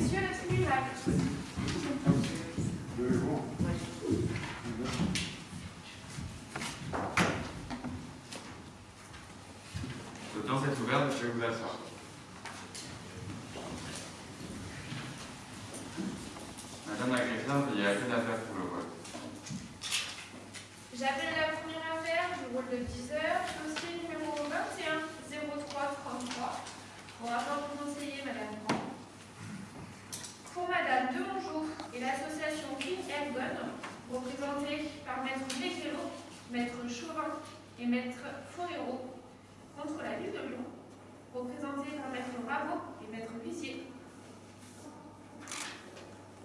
messieurs le tribunal. L'audience est ouverte, monsieur vous asseoir. Madame la greffière, il y a une affaire pour le vote. J'appelle la première affaire du rôle de 10 heures, dossier numéro 21 0333, au rapport du conseiller Madame Grand. Pour Madame Demongeau et l'association Air Gun, représentée par Maître Léguéro, Maître Chauvin et Maître Forero, contre la ville de Lyon, représentée par Maître Bravo et Maître Bussier.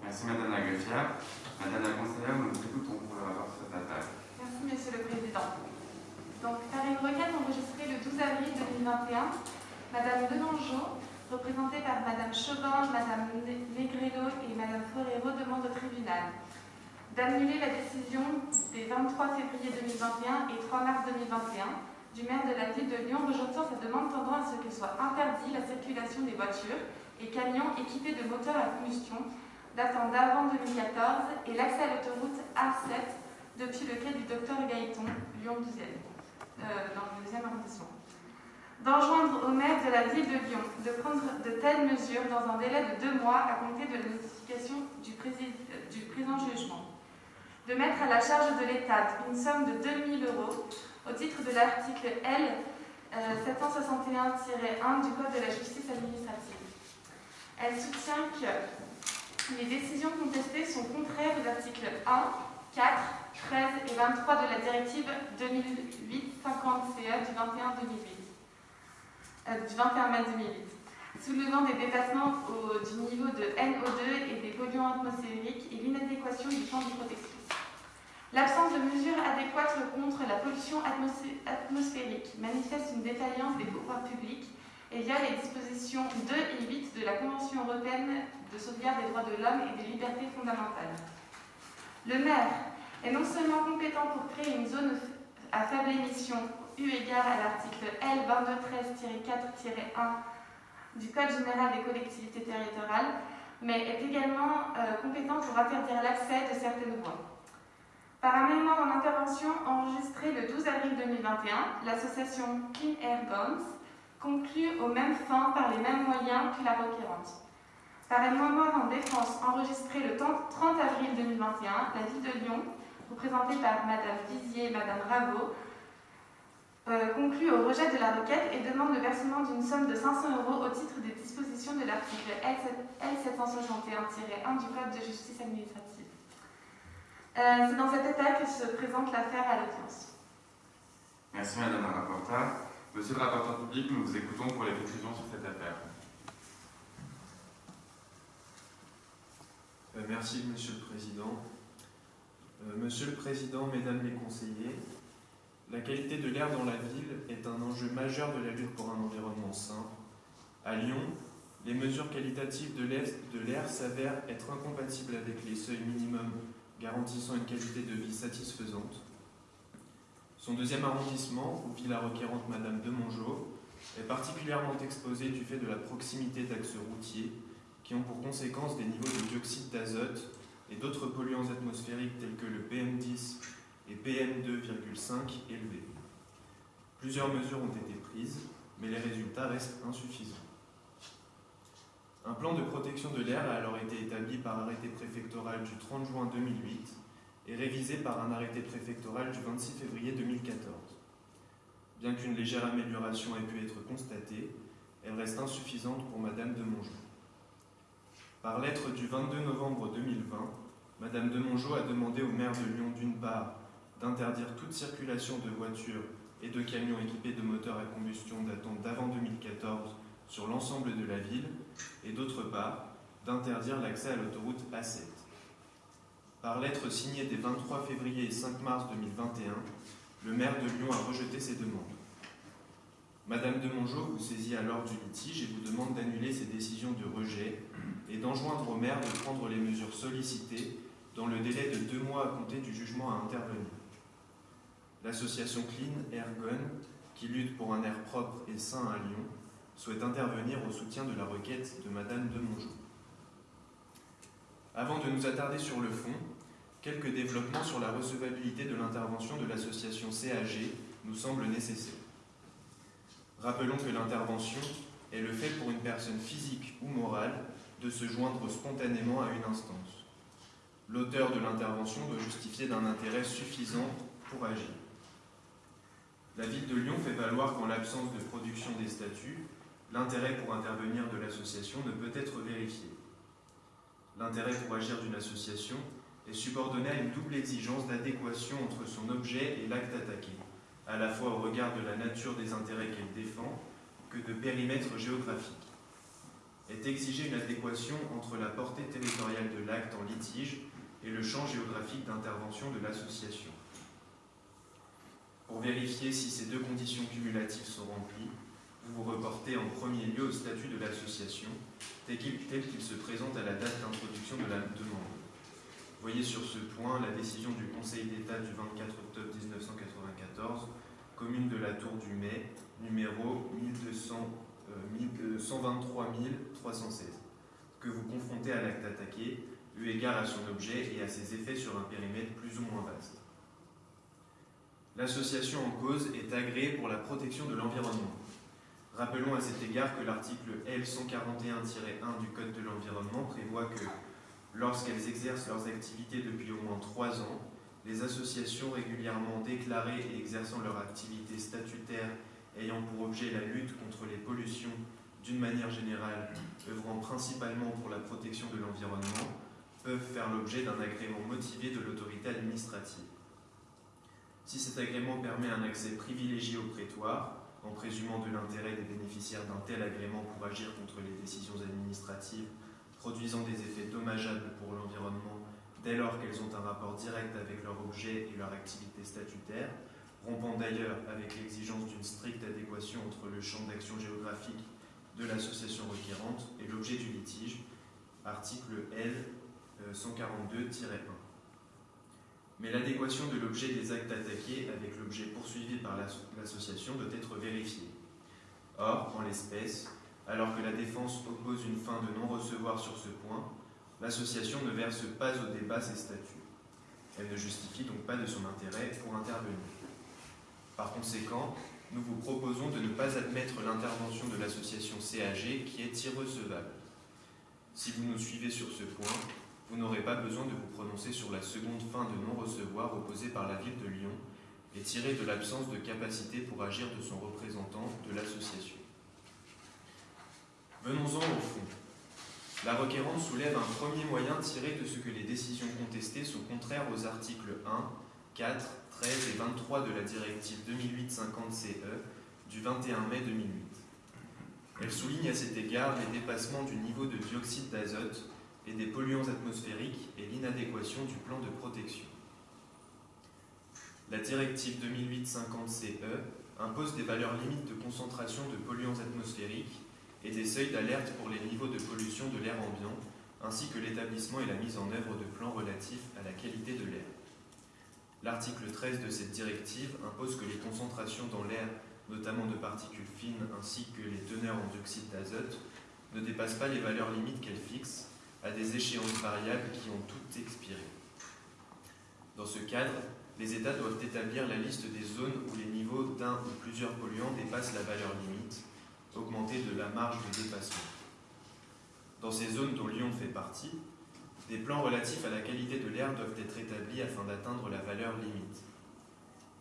Merci Madame la greffière. Madame la conseillère, nous vous écoutons pour le rapport sur cette affaire. Merci, Monsieur le Président. Donc, par une requête enregistrée le 12 avril 2021, Madame Delangeau, représentée par Madame Chauvin, Madame Negrello et Madame Forero, demande au tribunal d'annuler la décision des 23 février 2021 et 3 mars 2021 du maire de la ville de Lyon rejetant sa demande tendant à ce que soit interdit la circulation des voitures et camions équipés de moteurs à combustion datant d'avant 2014 et l'accès à l'autoroute A7 depuis le quai du docteur Gaëton, Lyon 12e, euh, dans le 2e arrondissement. D'enjoindre au maire de la ville de Lyon de prendre de telles mesures dans un délai de deux mois à compter de la notification du, présent jugement. De mettre à la charge de l'État une somme de 2000 euros au titre de l'article L. euh, 761-1 du Code de la justice administrative. Elle soutient que les décisions contestées sont contraires aux articles 1, 4, 13 et 23 de la directive 2008-50-CE du 21 2008, euh, du 21 mai 2008, soulevant des dépassements du niveau de NO2 et des polluants atmosphériques et l'inadéquation du champ de protection. L'absence de mesures adéquates contre la pollution atmosphé- atmosphérique manifeste une défaillance des pouvoirs publics et via les dispositions 2 et 8 de la Convention européenne de sauvegarde des droits de l'homme et des libertés fondamentales. Le maire est non seulement compétent pour créer une zone à faible émission, eu égard à l'article L 2213-4-1 du Code général des collectivités territoriales, mais est également euh, compétent pour interdire l'accès de certaines voies. Par un amendement en intervention enregistré le 12 avril 2021, l'association Clean Air Guns conclut aux mêmes fins par les mêmes moyens que la requérante. Par un amendement en défense enregistré le 30 avril 2021, la ville de Lyon, représentée par Madame Vizier et Madame Raveau, euh, conclut au rejet de la requête et demande le versement d'une somme de 500 euros au titre des dispositions de l'article L761-1 du Code de justice administrative. Euh, C'est dans cet état que se présente l'affaire à l'audience. Merci Madame la rapporteure. Monsieur le rapporteur public, nous vous écoutons pour les conclusions sur cette affaire. Euh, Merci, Monsieur le Président. Euh, Monsieur le Président, Mesdames les conseillers, la qualité de l'air dans la ville est un enjeu majeur de la lutte pour un environnement sain. À Lyon, les mesures qualitatives de l'air- de s'avèrent être incompatibles avec les seuils minimums garantissant une qualité de vie satisfaisante. Son deuxième arrondissement, où vit la requérante Madame Demongeau, est particulièrement exposé du fait de la proximité d'axes routiers qui ont pour conséquence des niveaux de dioxyde d'azote et d'autres polluants atmosphériques tels que le PM10 et PM2,5 élevés. Plusieurs mesures ont été prises, mais les résultats restent insuffisants. Un plan de protection de l'air a alors été établi par arrêté préfectoral du 30 juin 2008 et révisé par un arrêté préfectoral du 26 février 2014. Bien qu'une légère amélioration ait pu être constatée, elle reste insuffisante pour Madame de Mongeau. Par lettre du 22 novembre 2020, Madame de Mongeau a demandé au maire de Lyon d'une part d'interdire toute circulation de voitures et de camions équipés de moteurs à combustion datant d'avant 2014 sur l'ensemble de la ville et d'autre part d'interdire l'accès à l'autoroute A7. Par lettre signée des 23 février et 5 mars 2021, le maire de Lyon a rejeté ces demandes. Madame de Mongeau vous saisit alors du litige et vous demande d'annuler ces décisions de rejet et d'enjoindre au maire de prendre les mesures sollicitées dans le délai de deux mois à compter du jugement à intervenir. L'association Clean Air Gun, qui lutte pour un air propre et sain à Lyon, souhaite intervenir au soutien de la requête de Madame de. Avant de nous attarder sur le fond, quelques développements sur la recevabilité de l'intervention de l'association CAG nous semblent nécessaires. Rappelons que l'intervention est le fait pour une personne physique ou morale de se joindre spontanément à une instance. L'auteur de l'intervention doit justifier d'un intérêt suffisant pour agir. La ville de Lyon fait valoir qu'en l'absence de production des statuts, l'intérêt pour intervenir de l'association ne peut être vérifié. L'intérêt pour agir d'une association est subordonné à une double exigence d'adéquation entre son objet et l'acte attaqué, à la fois au regard de la nature des intérêts qu'elle défend que de périmètre géographique. Est exigée une adéquation entre la portée territoriale de l'acte en litige et le champ géographique d'intervention de l'association. Pour vérifier si ces deux conditions cumulatives sont remplies, vous vous reportez en premier lieu au statut de l'association, tel qu'il se présente à la date d'introduction de la demande. Voyez sur ce point la décision du Conseil d'État du 24 octobre 1994, commune de la Tour du Mai, numéro 1200, euh, 123 316, que vous confrontez à l'acte attaqué, eu égard à son objet et à ses effets sur un périmètre plus ou moins vaste. L'association en cause est agréée pour la protection de l'environnement. Rappelons à cet égard que l'article L141-1 du Code de l'environnement prévoit que, lorsqu'elles exercent leurs activités depuis au moins trois ans, les associations régulièrement déclarées et exerçant leur activité statutaire ayant pour objet la lutte contre les pollutions d'une manière générale, œuvrant principalement pour la protection de l'environnement, peuvent faire l'objet d'un agrément motivé de l'autorité administrative. Si cet agrément permet un accès privilégié au prétoire, en présumant de l'intérêt des bénéficiaires d'un tel agrément pour agir contre les décisions administratives produisant des effets dommageables pour l'environnement dès lors qu'elles ont un rapport direct avec leur objet et leur activité statutaire, rompant d'ailleurs avec l'exigence d'une stricte adéquation entre le champ d'action géographique de l'association requérante et l'objet du litige, article L 142-1. Mais l'adéquation de l'objet des actes attaqués avec l'objet poursuivi par l'association doit être vérifiée. Or, en l'espèce, alors que la défense oppose une fin de non-recevoir sur ce point, l'association ne verse pas au débat ses statuts. Elle ne justifie donc pas de son intérêt pour intervenir. Par conséquent, nous vous proposons de ne pas admettre l'intervention de l'association CAG qui est irrecevable. Si vous nous suivez sur ce point, vous n'aurez pas besoin de vous prononcer sur la seconde fin de non-recevoir opposée par la ville de Lyon et tirée de l'absence de capacité pour agir de son représentant de l'association. Venons-en au fond. La requérante soulève un premier moyen tiré de ce que les décisions contestées sont contraires aux articles 1, 4, 13 et 23 de la directive 2008-50-CE du 21 mai 2008. Elle souligne à cet égard les dépassements du niveau de dioxyde d'azote et des polluants atmosphériques et l'inadéquation du plan de protection. La directive 2008-50-CE impose des valeurs limites de concentration de polluants atmosphériques et des seuils d'alerte pour les niveaux de pollution de l'air ambiant, ainsi que l'établissement et la mise en œuvre de plans relatifs à la qualité de l'air. L'article 13 de cette directive impose que les concentrations dans l'air, notamment de particules fines ainsi que les teneurs en dioxyde d'azote, ne dépassent pas les valeurs limites qu'elle fixe, à des échéances variables qui ont toutes expiré. Dans ce cadre, les États doivent établir la liste des zones où les niveaux d'un ou plusieurs polluants dépassent la valeur limite, augmentée de la marge de dépassement. Dans ces zones dont Lyon fait partie, des plans relatifs à la qualité de l'air doivent être établis afin d'atteindre la valeur limite.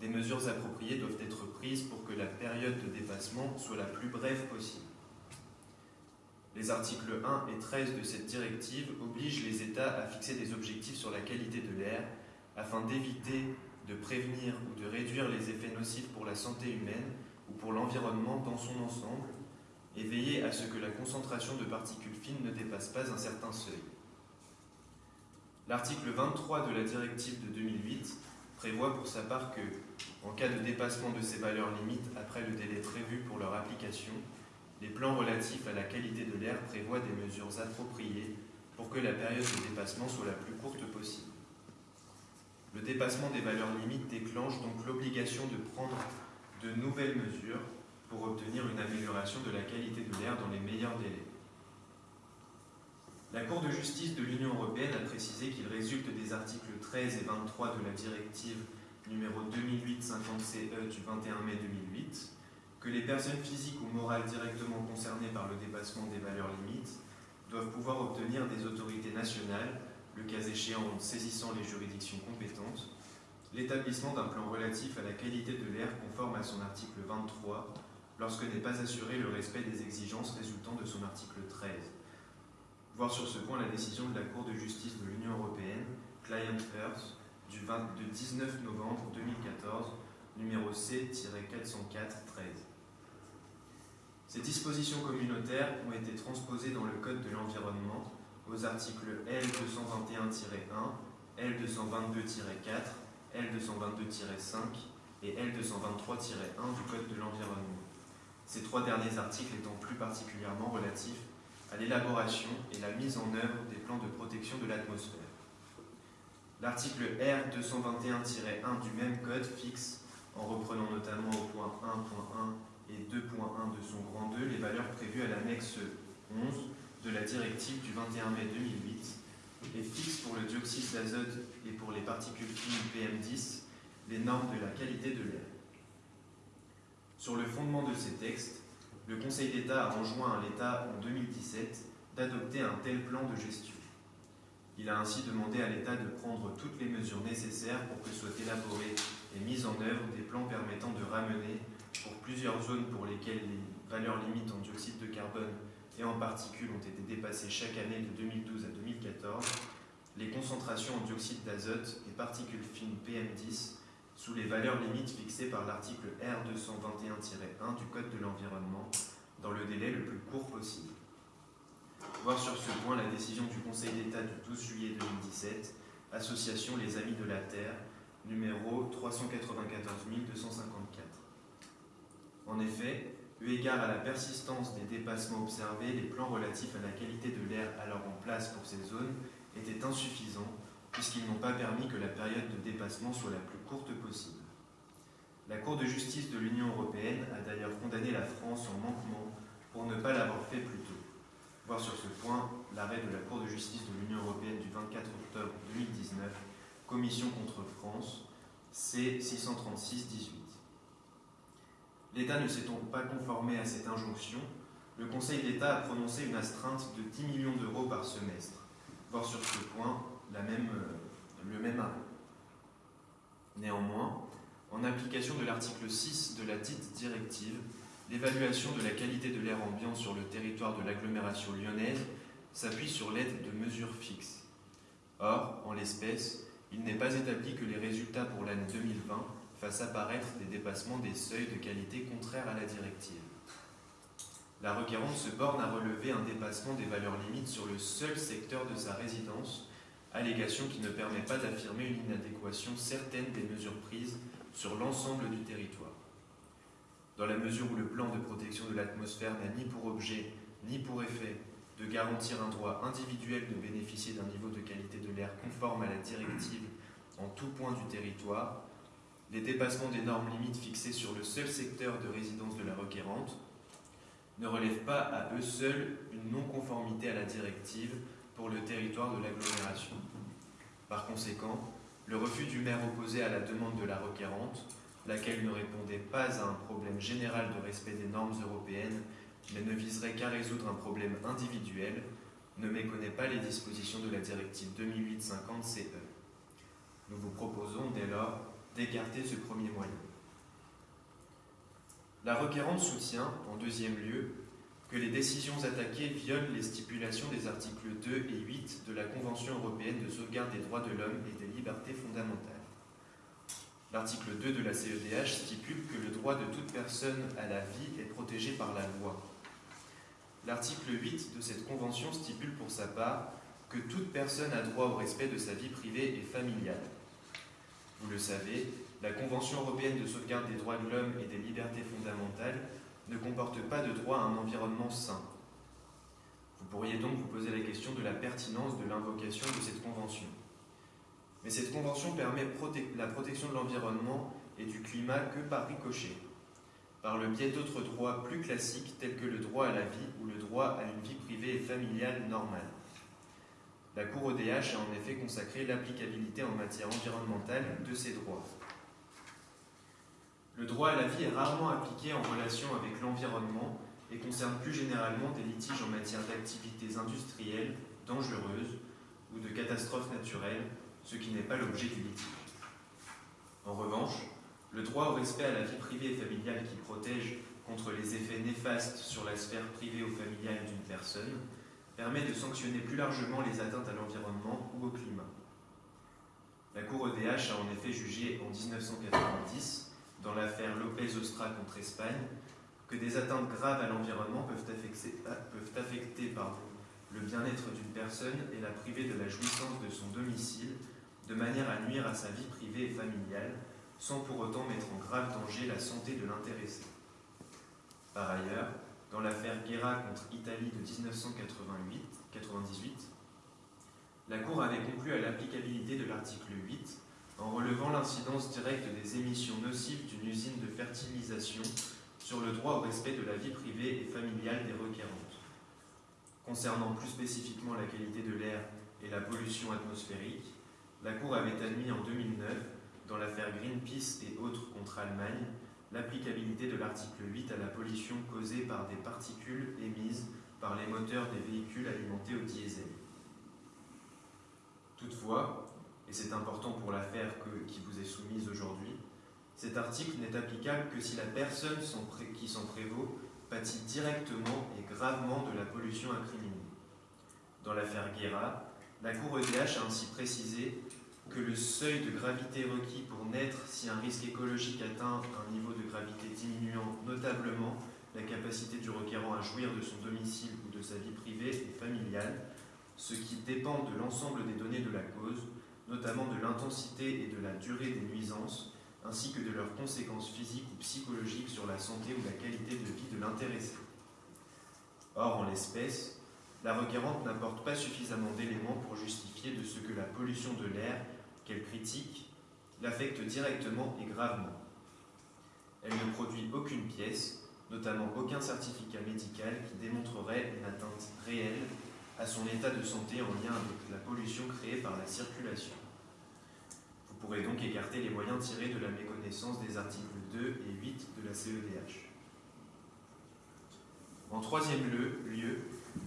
Des mesures appropriées doivent être prises pour que la période de dépassement soit la plus brève possible. Les articles 1 et 13 de cette directive obligent les États à fixer des objectifs sur la qualité de l'air afin d'éviter, de prévenir ou de réduire les effets nocifs pour la santé humaine ou pour l'environnement dans son ensemble et veiller à ce que la concentration de particules fines ne dépasse pas un certain seuil. L'article 23 de la directive de 2008 prévoit pour sa part que, en cas de dépassement de ces valeurs limites après le délai prévu pour leur application, les plans relatifs à la qualité de l'air prévoient des mesures appropriées pour que la période de dépassement soit la plus courte possible. Le dépassement des valeurs limites déclenche donc l'obligation de prendre de nouvelles mesures pour obtenir une amélioration de la qualité de l'air dans les meilleurs délais. La Cour de justice de l'Union européenne a précisé qu'il résulte des articles 13 et 23 de la directive numéro 2008-50-CE du 21 mai 2008 que les personnes physiques ou morales directement concernées par le dépassement des valeurs limites doivent pouvoir obtenir des autorités nationales, le cas échéant en saisissant les juridictions compétentes, l'établissement d'un plan relatif à la qualité de l'air conforme à son article 23 lorsque n'est pas assuré le respect des exigences résultant de son article 13. Voir sur ce point la décision de la Cour de justice de l'Union européenne, Client Earth, du 20 de 19 novembre 2014, numéro C-404-13. Ces dispositions communautaires ont été transposées dans le Code de l'environnement aux articles L221-1, L222-4, L222-5 et L223-1 du Code de l'environnement. Ces trois derniers articles étant plus particulièrement relatifs à l'élaboration et la mise en œuvre des plans de protection de l'atmosphère. L'article R221-1 du même code fixe, en reprenant notamment au point 1.1 et 2.1 de son grand 2, les valeurs prévues à l'annexe 11 de la directive du 21 mai 2008 et fixe pour le dioxyde d'azote et pour les particules fines PM10 les normes de la qualité de l'air. Sur le fondement de ces textes, le Conseil d'État a enjoint à l'État en 2017 d'adopter un tel plan de gestion. Il a ainsi demandé à l'État de prendre toutes les mesures nécessaires pour que soient élaborés et mis en œuvre des plans permettant de ramener, pour plusieurs zones pour lesquelles les valeurs limites en dioxyde de carbone et en particules ont été dépassées chaque année de 2012 à 2014, les concentrations en dioxyde d'azote et particules fines PM10 sous les valeurs limites fixées par l'article R221-1 du Code de l'environnement dans le délai le plus court possible. Voir sur ce point la décision du Conseil d'État du 12 juillet 2017, Association Les Amis de la Terre, numéro 394 254. En effet, eu égard à la persistance des dépassements observés, les plans relatifs à la qualité de l'air alors en place pour ces zones étaient insuffisants puisqu'ils n'ont pas permis que la période de dépassement soit la plus courte possible. La Cour de justice de l'Union européenne a d'ailleurs condamné la France en manquement pour ne pas l'avoir fait plus tôt. Voir sur ce point l'arrêt de la Cour de justice de l'Union européenne du 24 octobre 2019, Commission contre France, C636-18. L'État ne s'est donc pas conformé à cette injonction, le Conseil d'État a prononcé une astreinte de 10 millions d'euros par semestre. Voir sur ce point euh, le même arrêt. Néanmoins, en application de l'article 6 de la dite directive, l'évaluation de la qualité de l'air ambiant sur le territoire de l'agglomération lyonnaise s'appuie sur l'aide de mesures fixes. Or, en l'espèce, il n'est pas établi que les résultats pour l'année 2020 fassent apparaître des dépassements des seuils de qualité contraires à la directive. La requérante se borne à relever un dépassement des valeurs limites sur le seul secteur de sa résidence allégation qui ne permet pas d'affirmer une inadéquation certaine des mesures prises sur l'ensemble du territoire. Dans la mesure où le plan de protection de l'atmosphère n'a ni pour objet ni pour effet de garantir un droit individuel de bénéficier d'un niveau de qualité de l'air conforme à la directive en tout point du territoire, les dépassements des normes limites fixées sur le seul secteur de résidence de la requérante ne relèvent pas à eux seuls une non-conformité à la directive pour le territoire de l'agglomération. Par conséquent, le refus du maire opposé à la demande de la requérante, laquelle ne répondait pas à un problème général de respect des normes européennes, mais ne viserait qu'à résoudre un problème individuel, ne méconnaît pas les dispositions de la directive 2008-50-CE. Nous vous proposons dès lors d'écarter ce premier moyen. La requérante soutient, en deuxième lieu, que les décisions attaquées violent les stipulations des articles 2 et 8 de la Convention européenne de sauvegarde des droits de l'homme et des libertés fondamentales. L'article 2 de la CEDH stipule que le droit de toute personne à la vie est protégé par la loi. L'article 8 de cette convention stipule pour sa part que toute personne a droit au respect de sa vie privée et familiale. Vous le savez, la Convention européenne de sauvegarde des droits de l'homme et des libertés fondamentales ne comporte pas de droit à un environnement sain. Vous pourriez donc vous poser la question de la pertinence de l'invocation de cette convention. Mais cette convention permet la protection de l'environnement et du climat que par ricochet, par le biais d'autres droits plus classiques tels que le droit à la vie ou le droit à une vie privée et familiale normale. La Cour ODH a en effet consacré l'applicabilité en matière environnementale de ces droits. Le droit à la vie est rarement appliqué en relation avec l'environnement et concerne plus généralement des litiges en matière d'activités industrielles dangereuses ou de catastrophes naturelles, ce qui n'est pas l'objet du litige. En revanche, le droit au respect à la vie privée et familiale qui protège contre les effets néfastes sur la sphère privée ou familiale d'une personne permet de sanctionner plus largement les atteintes à l'environnement ou au climat. La Cour ODH a en effet jugé en 1990, dans l'affaire Lopez-Ostra contre Espagne, que des atteintes graves à l'environnement peuvent affecter, le bien-être d'une personne et la priver de la jouissance de son domicile, de manière à nuire à sa vie privée et familiale, sans pour autant mettre en grave danger la santé de l'intéressé. Par ailleurs, dans l'affaire Guerra contre Italie de 1998, la Cour avait conclu à l'applicabilité de l'article 8 en relevant l'incidence directe des émissions nocives d'une usine de fertilisation sur le droit au respect de la vie privée et familiale des requérantes. Concernant plus spécifiquement la qualité de l'air et la pollution atmosphérique, la Cour avait admis en 2009, dans l'affaire Greenpeace et autres contre Allemagne, l'applicabilité de l'article 8 à la pollution causée par des particules émises par les moteurs des véhicules alimentés au diesel. Toutefois, et c'est important pour l'affaire qui vous est soumise aujourd'hui, cet article n'est applicable que si la personne qui s'en prévaut pâtit directement et gravement de la pollution incriminée. Dans l'affaire Guerra, la Cour EDH a ainsi précisé que le seuil de gravité requis pour naître si un risque écologique atteint un niveau de gravité diminuant notablement la capacité du requérant à jouir de son domicile ou de sa vie privée et familiale, ce qui dépend de l'ensemble des données de la cause, notamment de l'intensité et de la durée des nuisances, ainsi que de leurs conséquences physiques ou psychologiques sur la santé ou la qualité de vie de l'intéressé. Or, en l'espèce, la requérante n'apporte pas suffisamment d'éléments pour justifier de ce que la pollution de l'air qu'elle critique l'affecte directement et gravement. Elle ne produit aucune pièce, notamment aucun certificat médical qui démontrerait une atteinte réelle à son état de santé en lien avec la pollution créée par la circulation. Vous pourrez donc écarter les moyens tirés de la méconnaissance des articles 2 et 8 de la CEDH. En troisième lieu,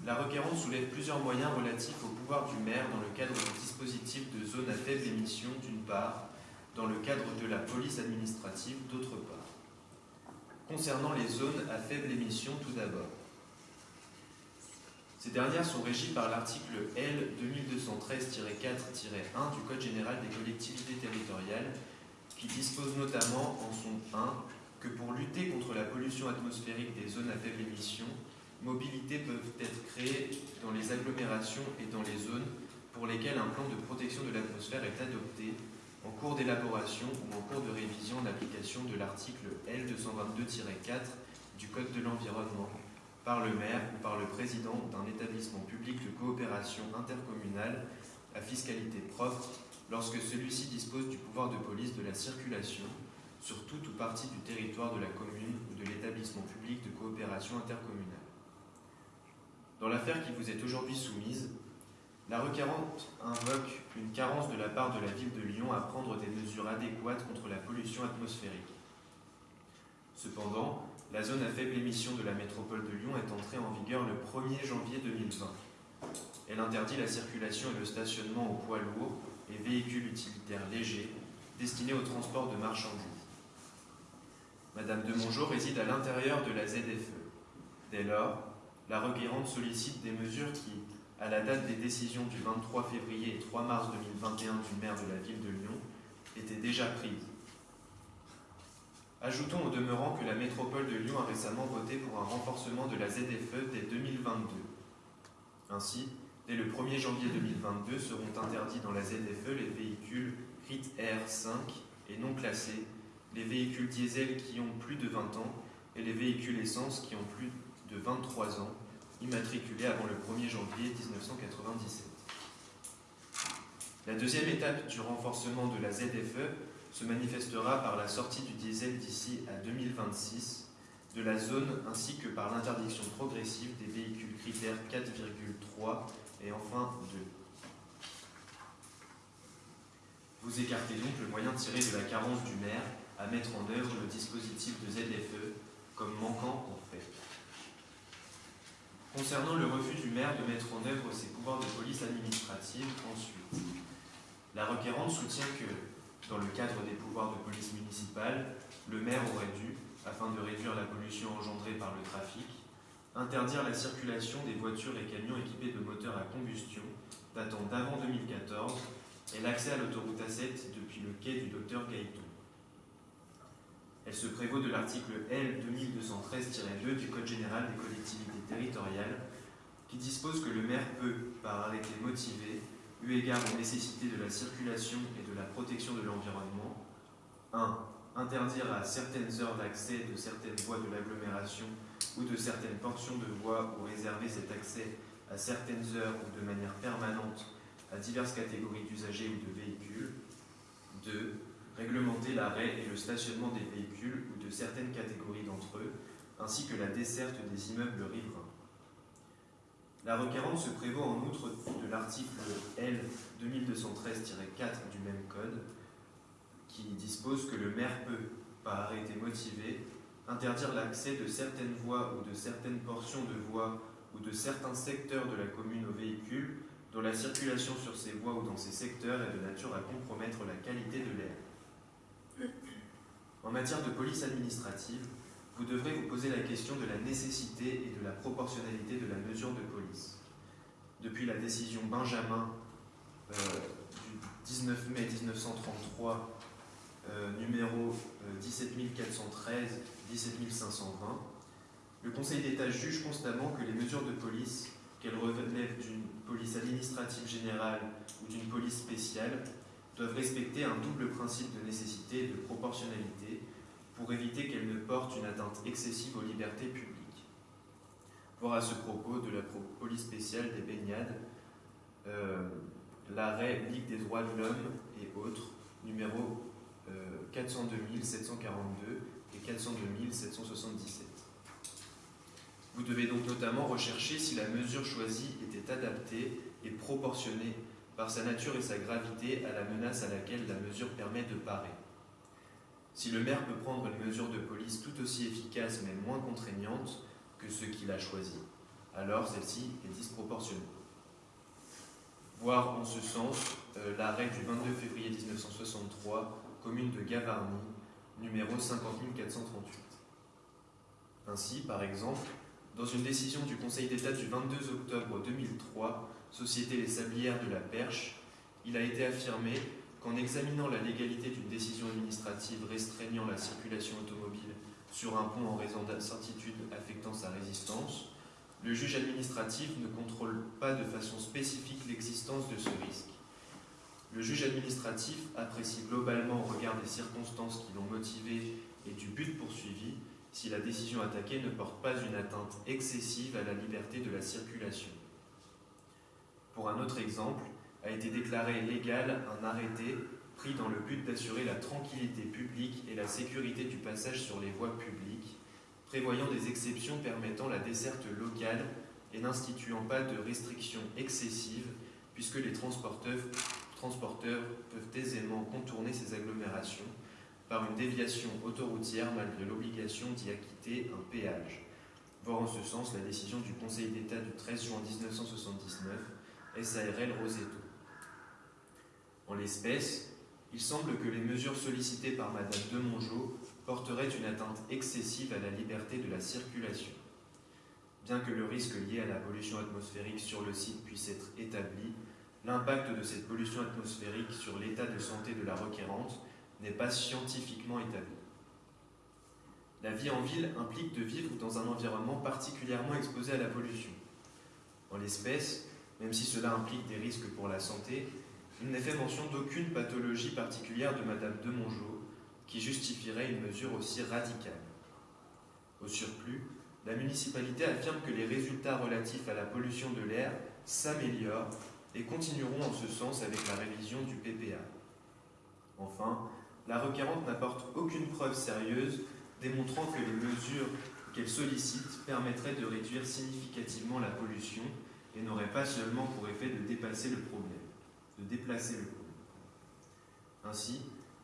la requérante soulève plusieurs moyens relatifs au pouvoir du maire dans le cadre du dispositif de zone à faible émission d'une part, dans le cadre de la police administrative d'autre part. Concernant les zones à faible émission tout d'abord. Ces dernières sont régies par l'article L 2213-4-1 du Code général des collectivités territoriales qui dispose notamment en son 1 que pour lutter contre la pollution atmosphérique des zones à faible émission, mobilités peuvent être créées dans les agglomérations et dans les zones pour lesquelles un plan de protection de l'atmosphère est adopté en cours d'élaboration ou en cours de révision d'application de l'article L222-4 du Code de l'environnement par le maire ou par le président d'un établissement public de coopération intercommunale à fiscalité propre lorsque celui-ci dispose du pouvoir de police de la circulation sur toute ou partie du territoire de la commune ou de l'établissement public de coopération intercommunale. Dans l'affaire qui vous est aujourd'hui soumise, la requérante invoque une carence de la part de la ville de Lyon à prendre des mesures adéquates contre la pollution atmosphérique. Cependant, la zone à faible émission de la métropole de Lyon est entrée en vigueur le 1er janvier 2020. Elle interdit la circulation et le stationnement aux poids lourds et véhicules utilitaires légers destinés au transport de marchandises. Madame de Mongeau réside à l'intérieur de la ZFE. Dès lors, la requérante sollicite des mesures qui, à la date des décisions du 23 février et 3 mars 2021 du maire de la ville de Lyon, étaient déjà prises. Ajoutons au demeurant que la métropole de Lyon a récemment voté pour un renforcement de la ZFE dès 2022. Ainsi, dès le 1er janvier 2022 seront interdits dans la ZFE les véhicules RIT R5 et non classés, les véhicules diesel qui ont plus de 20 ans et les véhicules essence qui ont plus de 23 ans, immatriculés avant le 1er janvier 1997. La deuxième étape du renforcement de la ZFE se manifestera par la sortie du diesel d'ici à 2026 de la zone ainsi que par l'interdiction progressive des véhicules critères 4,3 et enfin 2. Vous écartez donc le moyen tiré de la carence du maire à mettre en œuvre le dispositif de ZFE comme manquant en fait. Concernant le refus du maire de mettre en œuvre ses pouvoirs de police administrative, ensuite, la requérante soutient que, dans le cadre des pouvoirs de police municipale, le maire aurait dû, afin de réduire la pollution engendrée par le trafic, interdire la circulation des voitures et camions équipés de moteurs à combustion datant d'avant 2014 et l'accès à l'autoroute A7 depuis le quai du docteur Gaëton. Elle se prévaut de l'article L 2213-2 du Code général des collectivités territoriales qui dispose que le maire peut, par arrêté motivé, eu égard aux nécessités de la circulation et de la protection de l'environnement, 1. Interdire à certaines heures d'accès de certaines voies de l'agglomération ou de certaines portions de voies ou réserver cet accès à certaines heures ou de manière permanente à diverses catégories d'usagers ou de véhicules. 2. Réglementer l'arrêt et le stationnement des véhicules ou de certaines catégories d'entre eux, ainsi que la desserte des immeubles riverains. La requérante se prévaut en outre de l'article L 2213-4 du même code, qui dispose que le maire peut, par arrêté motivé, interdire l'accès de certaines voies ou de certaines portions de voies ou de certains secteurs de la commune aux véhicules dont la circulation sur ces voies ou dans ces secteurs est de nature à compromettre la qualité de l'air. En matière de police administrative, vous devrez vous poser la question de la nécessité et de la proportionnalité de la mesure de police. Depuis la décision Benjamin euh, du 19 mai 1933, euh, numéro euh, 17413, 17520, le Conseil d'État juge constamment que les mesures de police, qu'elles relèvent d'une police administrative générale ou d'une police spéciale, doivent respecter un double principe de nécessité et de proportionnalité pour éviter qu'elles ne portent une atteinte excessive aux libertés publiques. Voir à ce propos de la police spéciale des baignades, euh, l'arrêt Ligue des droits de l'homme et autres, numéro euh, 402 742 et 402 777. Vous devez donc notamment rechercher si la mesure choisie était adaptée et proportionnée par sa nature et sa gravité à la menace à laquelle la mesure permet de parer. Si le maire peut prendre une mesure de police tout aussi efficace mais moins contraignante que ce qu'il a choisi, alors celle-ci est disproportionnée. Voir en ce sens euh, l'arrêt du 22 février 1963, commune de Gavarnie, numéro 50438. Ainsi, par exemple, dans une décision du Conseil d'État du 22 octobre 2003, Société Les Sablières de la Perche, il a été affirmé qu'en examinant la légalité d'une décision administrative restreignant la circulation automobile sur un pont en raison d'incertitudes affectant sa résistance, le juge administratif ne contrôle pas de façon spécifique l'existence de ce risque. Le juge administratif apprécie globalement au regard des circonstances qui l'ont motivé et du but poursuivi si la décision attaquée ne porte pas une atteinte excessive à la liberté de la circulation. Pour un autre exemple, a été déclaré légal un arrêté pris dans le but d'assurer la tranquillité publique et la sécurité du passage sur les voies publiques, prévoyant des exceptions permettant la desserte locale et n'instituant pas de restrictions excessives, puisque les transporteurs, peuvent aisément contourner ces agglomérations par une déviation autoroutière malgré l'obligation d'y acquitter un péage. Voir en ce sens la décision du Conseil d'État du 13 juin 1979, SARL Rosetto. En l'espèce, il semble que les mesures sollicitées par Madame de Mongeau porteraient une atteinte excessive à la liberté de la circulation. Bien que le risque lié à la pollution atmosphérique sur le site puisse être établi, l'impact de cette pollution atmosphérique sur l'état de santé de la requérante n'est pas scientifiquement établi. La vie en ville implique de vivre dans un environnement particulièrement exposé à la pollution. En l'espèce, même si cela implique des risques pour la santé, il n'est fait mention d'aucune pathologie particulière de Madame de Mongeau qui justifierait une mesure aussi radicale. Au surplus, la municipalité affirme que les résultats relatifs à la pollution de l'air s'améliorent et continueront en ce sens avec la révision du PPA. Enfin, la requérante n'apporte aucune preuve sérieuse démontrant que les mesures qu'elle sollicite permettraient de réduire significativement la pollution et n'auraient pas seulement pour effet de dépasser le problème, de déplacer le problème. Ainsi,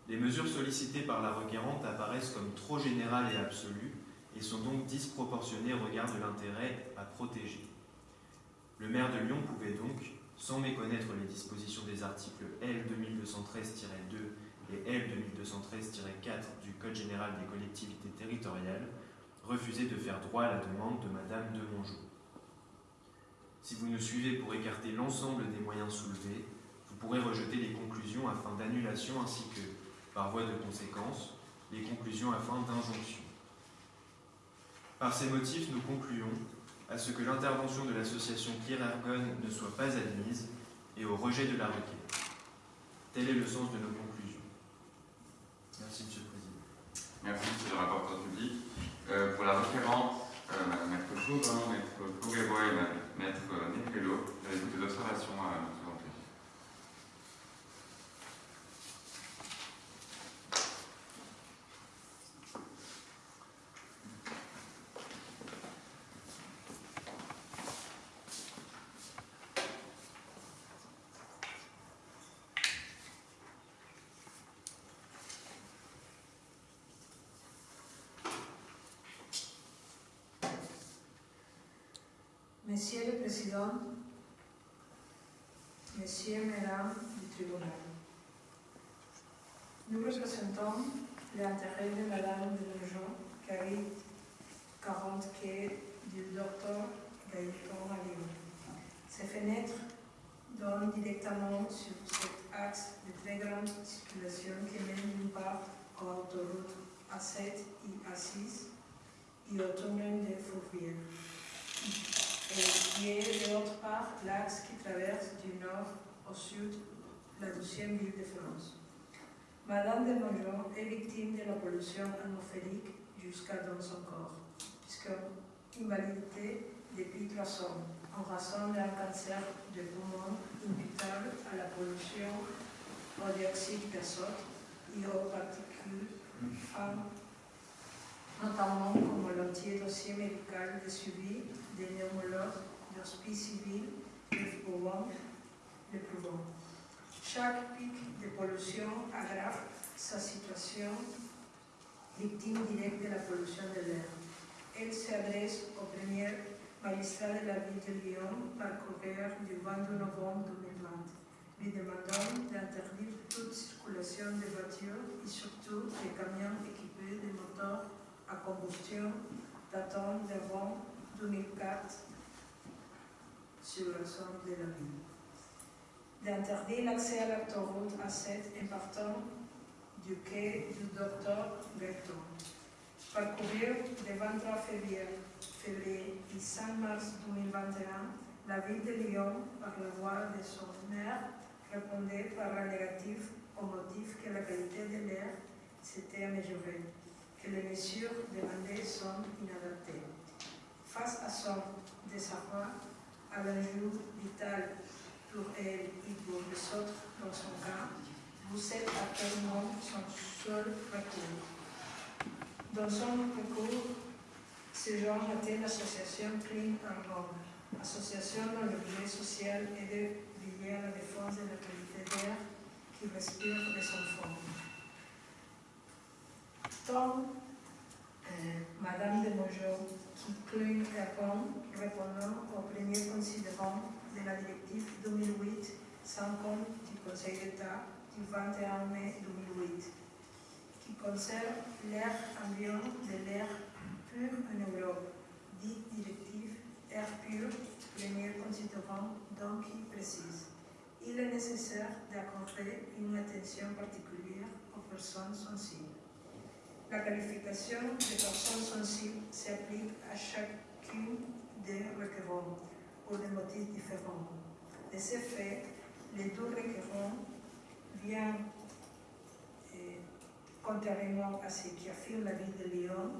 les mesures sollicitées par la requérante apparaissent comme trop générales et absolues et sont donc disproportionnées au regard de l'intérêt à protéger. Le maire de Lyon pouvait donc, sans méconnaître les dispositions des articles L 2213-2 et L 2213-4 du Code général des collectivités territoriales, refuser de faire droit à la demande de Madame de Mongeau. Si vous nous suivez pour écarter l'ensemble des moyens soulevés, pourrez rejeter les conclusions à fin d'annulation ainsi que, par voie de conséquence, les conclusions à fin d'injonction. Par ces motifs, nous concluons à ce que l'intervention de l'association Pierre ne soit pas admise et au rejet de la requête. Tel est le sens de nos conclusions. Merci, Monsieur le Président. Merci, Monsieur le rapporteur public. Euh, pour la requérante, euh, Maître Chauvin, Maître et Maître Negrello, avez-vous des observations à nous présenter Monsieur le Président, Messieurs, Mesdames du tribunal, nous représentons l'intérêt de Madame de Lejean, habite 40 quai du docteur Gaëtan à Lyon. Ces fenêtres donnent directement sur cet axe de très grande circulation qui mène d'une part aux autoroutes A7 et A6 et au tunnel de Fourvière qui est d'autre part l'axe qui traverse du nord au sud la deuxième ville de France. Madame de Mongeau est victime de la pollution atmosphérique jusqu'à dans son corps, puisque invalidité depuis trois ans en raison d'un cancer de poumon imputable à la pollution au dioxyde d'azote et aux particules notamment comme l'anti-dossier médical de suivi des le prouvant. Chaque pic de pollution aggrave sa situation, victime directe de la pollution de l'air. Elle s'adresse au premier magistrat de la ville de Lyon par courrier du 22 novembre 2020, lui demandant d'interdire toute circulation de voitures et surtout des camions équipés de moteurs à combustion datant d'avant 2004 sur la zone de la ville. D'interdire l'accès à l'autoroute A7 en partant du quai du docteur Berton. Parcourir le 23 février, février et 5 mars 2021, la ville de Lyon, par la voix de son maire, répondait par la négative au motif que la qualité de l'air s'était améliorée, que les mesures demandées sont inadaptées. Face à son désarroi, à l'enjeu vital pour elle et pour les autres dans son cas, vous êtes actuellement son seul recours? Dans son recours, ce genre était l'association Clean Argon, association dont l'objet social est de veiller à la défense de la qualité d'air qui respire les enfants. Tant euh, Madame de Mongeau Clean Argon, répondant au premier considérant de la directive 2008-50 du Conseil d'État du 21 mai 2008, qui concerne l'air ambiant de l'air pur en Europe, dit directive air pur, premier considérant donc qui précise. Il est nécessaire d'accorder une attention particulière aux personnes sensibles. La qualification des personnes sensibles s'applique à chacune des requérants pour des motifs différents. De ce fait, les deux requérants viennent, eh, contrairement à ce qu'affirme la ville de Lyon,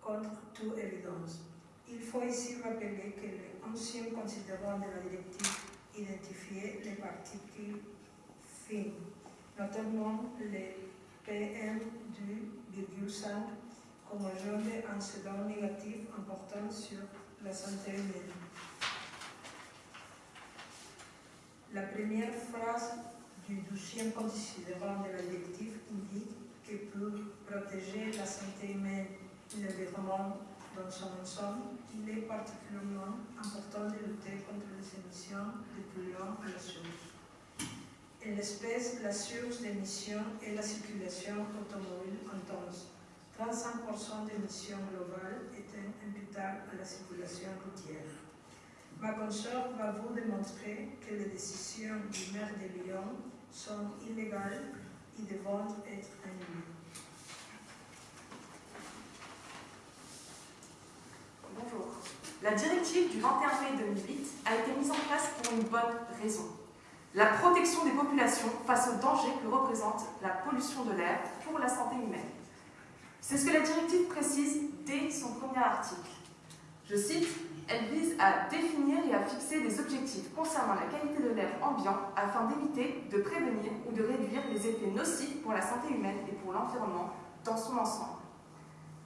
contre toute évidence. Il faut ici rappeler que les anciens considérants de la directive identifiaient les particules fines, notamment les PM du 5 comme agent d'incident négatif important sur la santé humaine. La première phrase du douzième considérant de la directive indique que pour protéger la santé humaine et l'environnement dans son ensemble, il est particulièrement important de lutter contre les émissions de polluants à la source. En l'espèce, la source d'émissions est la circulation automobile intense. 35% d'émissions globales étaient imputables à la circulation routière. Ma consort va vous démontrer que les décisions du maire de Lyon sont illégales et devront être annulées. Bonjour. La directive du 21 mai 2008 a été mise en place pour une bonne raison. La protection des populations face aux dangers que représente la pollution de l'air pour la santé humaine. C'est ce que la directive précise dès son premier article. Je cite, elle vise à définir et à fixer des objectifs concernant la qualité de l'air ambiant afin d'éviter, de prévenir ou de réduire les effets nocifs pour la santé humaine et pour l'environnement dans son ensemble.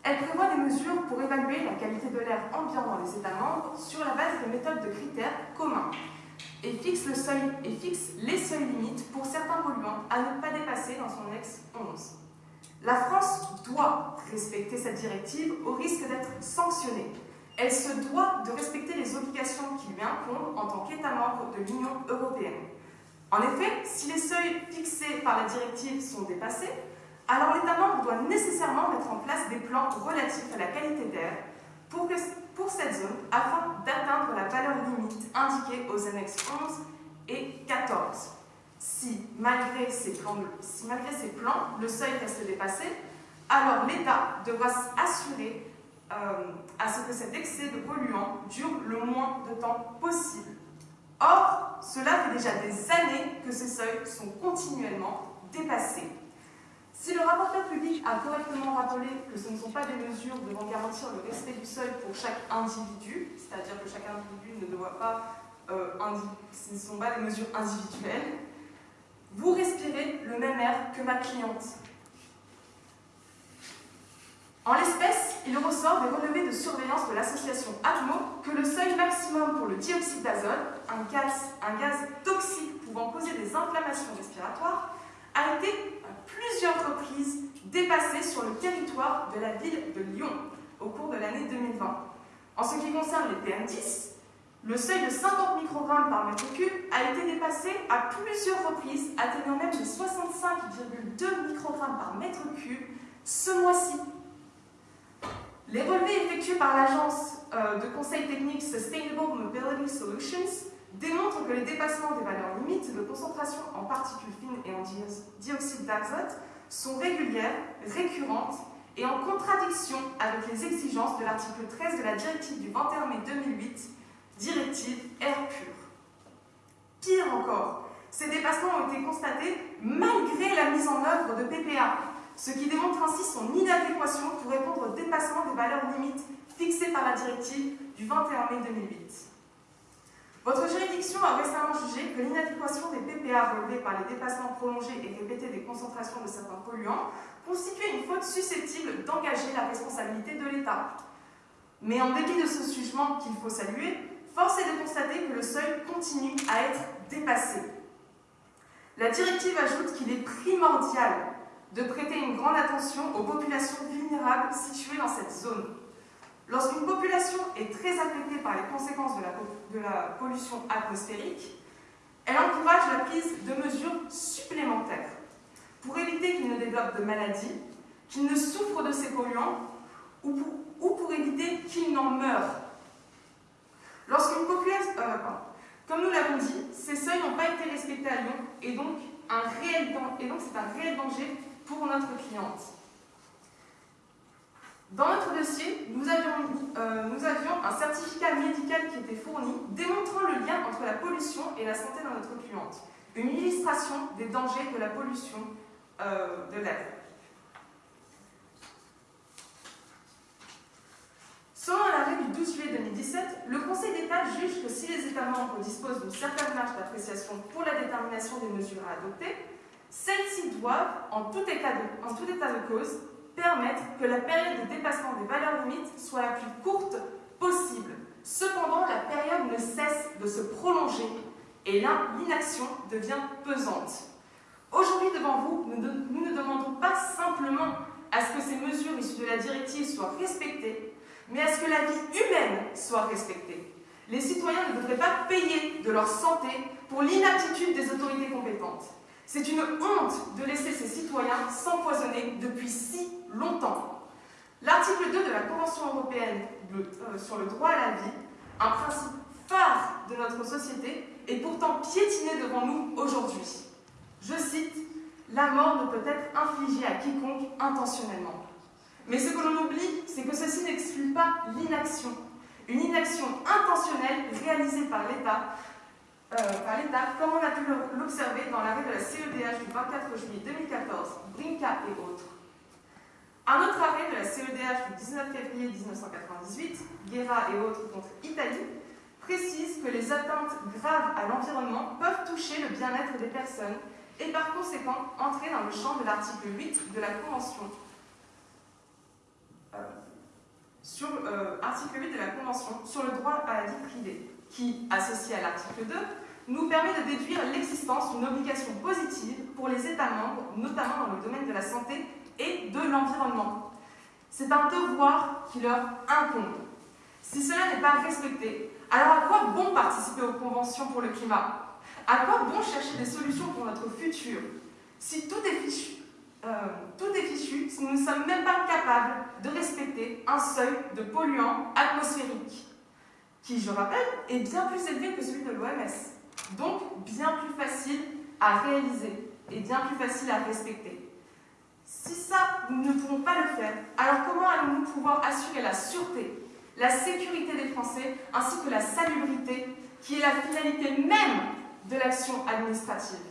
Elle prévoit des mesures pour évaluer la qualité de l'air ambiant dans les États membres sur la base de méthodes de critères communs et fixe, les seuils limites pour certains polluants à ne pas dépasser dans son ex 11. La France doit respecter cette directive au risque d'être sanctionnée. Elle se doit de respecter les obligations qui lui incombent en tant qu'État membre de l'Union européenne. En effet, si les seuils fixés par la directive sont dépassés, alors l'État membre doit nécessairement mettre en place des plans relatifs à la qualité d'air pour, pour, cette zone afin d'atteindre la valeur limite indiquée aux annexes 11 et 14. Si malgré, ces plans, le seuil reste dépassé, alors l'État devra s'assurer euh, à ce que cet excès de polluants dure le moins de temps possible. Or, cela fait déjà des années que ces seuils sont continuellement dépassés. Si le rapporteur public a correctement rappelé que ce ne sont pas des mesures devant garantir le respect du seuil pour chaque individu, c'est-à-dire que chaque individu ne doit pas, euh, ce ne sont pas des mesures individuelles, vous respirez le même air que ma cliente. En l'espèce, il ressort des relevés de surveillance de l'association ATMO que le seuil maximum pour le dioxyde d'azote, un gaz, un gaz toxique pouvant causer des inflammations respiratoires, a été plusieurs reprises dépassé sur le territoire de la ville de Lyon au cours de l'année 2020. En ce qui concerne les PM10, le seuil de 50 microgrammes par mètre cube a été dépassé à plusieurs reprises, atteignant même les 65,2 microgrammes par mètre cube ce mois-ci. Les relevés effectués par l'agence euh, de conseil technique Sustainable Mobility Solutions démontrent que les dépassements des valeurs limites de concentration en particules fines et en dioxyde d'azote sont régulières, récurrentes et en contradiction avec les exigences de l'article 13 de la directive du 21 mai 2008, directive air pur. Pire encore, ces dépassements ont été constatés malgré la mise en œuvre de PPA, ce qui démontre ainsi son inadéquation pour répondre au dépassement des valeurs limites fixées par la directive du 21 mai 2008. Votre juridiction a récemment jugé que l'inadéquation des PPA relevés par les dépassements prolongés et répétés des concentrations de certains polluants constituait une faute susceptible d'engager la responsabilité de l'État. Mais en dépit de ce jugement qu'il faut saluer, force est de constater que le seuil continue à être dépassé. La directive ajoute qu'il est primordial de prêter une grande attention aux populations vulnérables situées dans cette zone. Lorsqu'une population est très affectée par les conséquences de la, pollution atmosphérique, elle encourage la prise de mesures supplémentaires pour éviter qu'il ne développe de maladies, qu'il ne souffre de ces polluants ou pour, ou pour éviter qu'il n'en meure. Lorsqu'une population... Euh, comme nous l'avons dit, ces seuils n'ont pas été respectés à Lyon et donc c'est un réel danger pour notre cliente. Dans notre dossier, nous avions, euh, nous avions, un certificat médical qui était fourni démontrant le lien entre la pollution et la santé de notre cliente. Une illustration des dangers de la pollution euh, de l'air. Selon l'arrêt du 12 juillet 2017, le Conseil d'État juge que si les États membres disposent d'une certaine marge d'appréciation pour la détermination des mesures à adopter, celles-ci doivent, en tout état de cause, permettre que la période de dépassement des valeurs limites soit la plus courte possible. Cependant, la période ne cesse de se prolonger et l'inaction devient pesante. Aujourd'hui, devant vous, nous, ne demandons pas simplement à ce que ces mesures issues de la directive soient respectées, mais à ce que la vie humaine soit respectée. Les citoyens ne devraient pas payer de leur santé pour l'inaptitude des autorités compétentes. C'est une honte de laisser ces citoyens s'empoisonner depuis si longtemps. L'article 2 de la Convention européenne euh, sur le droit à la vie, un principe phare de notre société, est pourtant piétiné devant nous aujourd'hui. Je cite, La mort ne peut être infligée à quiconque intentionnellement. Mais ce que l'on oublie, c'est que ceci n'exclut pas l'inaction. Une inaction intentionnelle réalisée par l'État, euh, comme on a pu l'observer dans l'arrêt de la CEDH du 24 juillet 2014, Brinca et autres. Un autre arrêt de la CEDH du 19 février 1998, Guerra et autres contre Italie, précise que les atteintes graves à l'environnement peuvent toucher le bien-être des personnes et par conséquent entrer dans le champ de l'article 8 de la Convention. Euh, sur euh, article 8 de la Convention sur le droit à la vie privée, qui, associé à l'article 2, nous permet de déduire l'existence d'une obligation positive pour les États membres, notamment dans le domaine de la santé et de l'environnement. C'est un devoir qui leur incombe. Si cela n'est pas respecté, alors à quoi bon participer aux conventions pour le climat? À quoi bon chercher des solutions pour notre futur? Si tout est fichu, euh, tout est fichu si nous ne sommes même pas capables de respecter un seuil de polluants atmosphériques, qui, je rappelle, est bien plus élevé que celui de l'OMS, donc bien plus facile à réaliser et bien plus facile à respecter. Si ça, nous ne pouvons pas le faire, alors comment allons-nous pouvoir assurer la sûreté, la sécurité des Français, ainsi que la salubrité, qui est la finalité même de l'action administrative?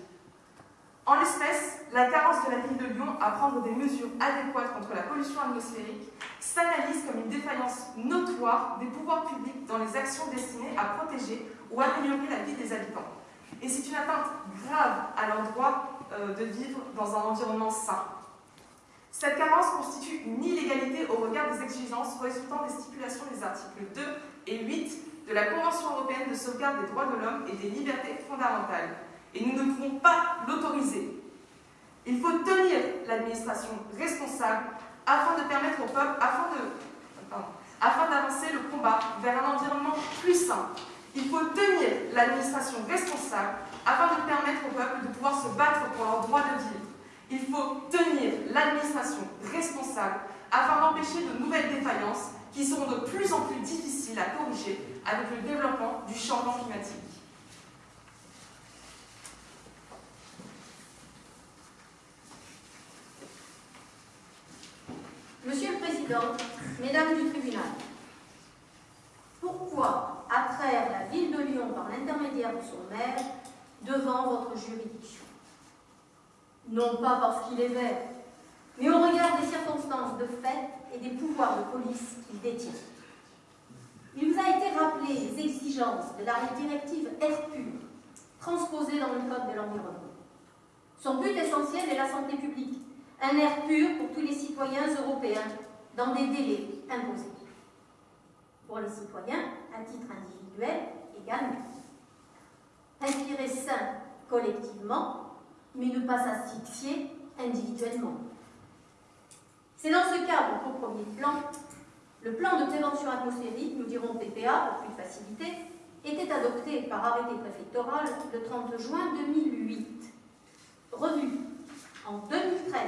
En l'espèce, la carence de la ville de Lyon à prendre des mesures adéquates contre la pollution atmosphérique s'analyse comme une défaillance notoire des pouvoirs publics dans les actions destinées à protéger ou améliorer la vie des habitants. Et c'est une atteinte grave à leur droit euh, de vivre dans un environnement sain. Cette carence constitue une illégalité au regard des exigences résultant des stipulations des articles 2 et 8 de la Convention européenne de sauvegarde des droits de l'homme et des libertés fondamentales. Et nous ne pouvons pas l'autoriser. Il faut tenir l'administration responsable afin de permettre au peuple, afin d'avancer le combat vers un environnement plus sain. Il faut tenir l'administration responsable afin de permettre au peuple de pouvoir se battre pour leur droit de vivre. Il faut tenir l'administration responsable afin d'empêcher de nouvelles défaillances qui seront de plus en plus difficiles à corriger avec le développement du changement climatique. Monsieur le Président, Mesdames du tribunal, pourquoi attraire la ville de Lyon par l'intermédiaire de son maire devant votre juridiction Non pas parce qu'il est vert, mais au regard des circonstances de fait et des pouvoirs de police qu'il détient. Il vous a été rappelé les exigences de la directive Air pur, transposée dans le Code de l'environnement. Son but essentiel est la santé publique, un air pur pour tous les citoyens européens dans des délais imposés. Pour les citoyens, à titre individuel également. Respirer sain collectivement, mais ne pas s'asphyxier individuellement. C'est dans ce cadre qu'au premier plan, le plan de prévention atmosphérique, nous dirons PPA pour plus de facilité, était adopté par arrêté préfectoral le 30 juin 2008, revu en 2013,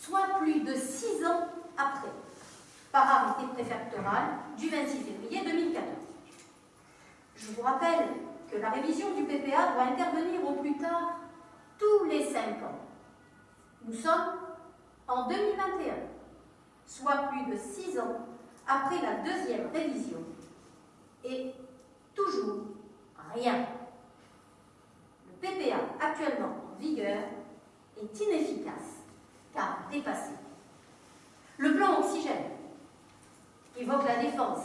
soit plus de six ans après, par arrêté préfectoral du 26 février 2014. Je vous rappelle que la révision du PPA doit intervenir au plus tard tous les cinq ans. Nous sommes en 2021, soit plus de six ans après la deuxième révision. Et toujours rien. Le PPA actuellement en vigueur est inefficace car dépassé. Le plan oxygène, qui évoque la défense,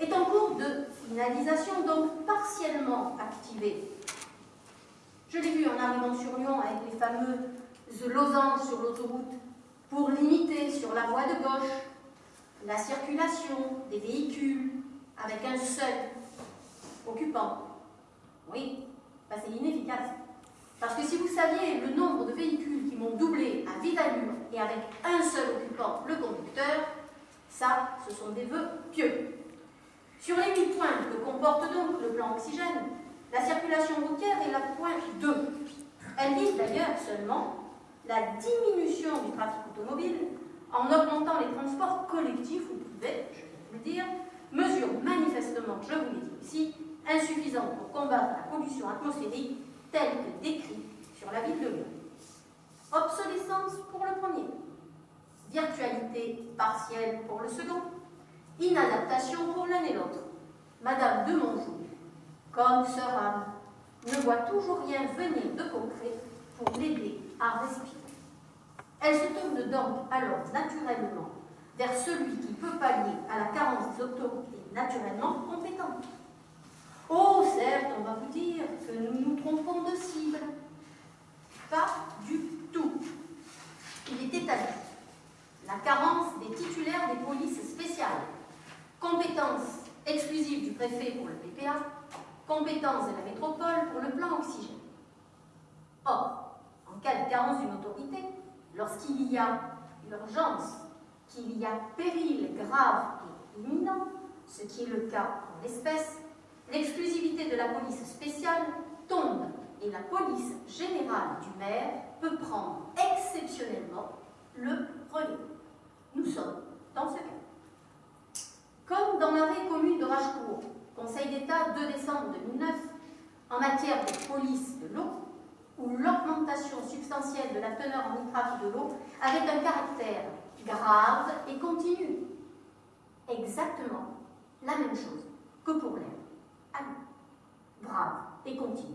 est en cours de finalisation, donc partiellement activé. Je l'ai vu en arrivant sur Lyon avec les fameux losanges sur l'autoroute pour limiter sur la voie de gauche la circulation des véhicules avec un seul occupant. Oui, bah, c'est inefficace. Parce que si vous saviez le nombre de véhicules qui m'ont doublé à vive allure et avec un seul occupant, le conducteur, ça, ce sont des vœux pieux. Sur les 8 points que comporte donc le plan oxygène, la circulation routière est la pointe 2. Elle vise d'ailleurs seulement la diminution du trafic automobile en augmentant les transports collectifs, vous pouvez, je vais vous le dire, mesure manifestement, je vous l'ai dit ici, insuffisante pour combattre la pollution atmosphérique telle que décrite sur la ville de Lyon. Obsolescence pour le premier, virtualité partielle pour le second, inadaptation pour l'un et l'autre. Madame de Monjou, comme sœur Anne, ne voit toujours rien venir de concret pour l'aider à respirer. Elle se tourne donc alors naturellement vers celui qui peut pallier à la carence des autorités naturellement compétentes. Oh, certes, on va vous dire que nous nous trompons de cible. Pas du tout. Il est établi la carence des titulaires des polices spéciales, compétence exclusive du préfet pour le PPA, compétence de la métropole pour le plan oxygène. Or, en cas de carence d'une autorité, lorsqu'il y a urgence, qu'il y a péril grave et imminent, ce qui est le cas en l'espèce, l'exclusivité de la police spéciale tombe et la police générale du maire peut prendre exceptionnellement le relais. Nous sommes dans ce cas. Comme dans l'arrêt commune de Rachecourt, Conseil d'État 2 décembre 2009, en matière de police de l'eau, où l'augmentation substantielle de la teneur en nitrate de l'eau avait un caractère grave et continu. Exactement la même chose que pour l'air. Ah grave et continu.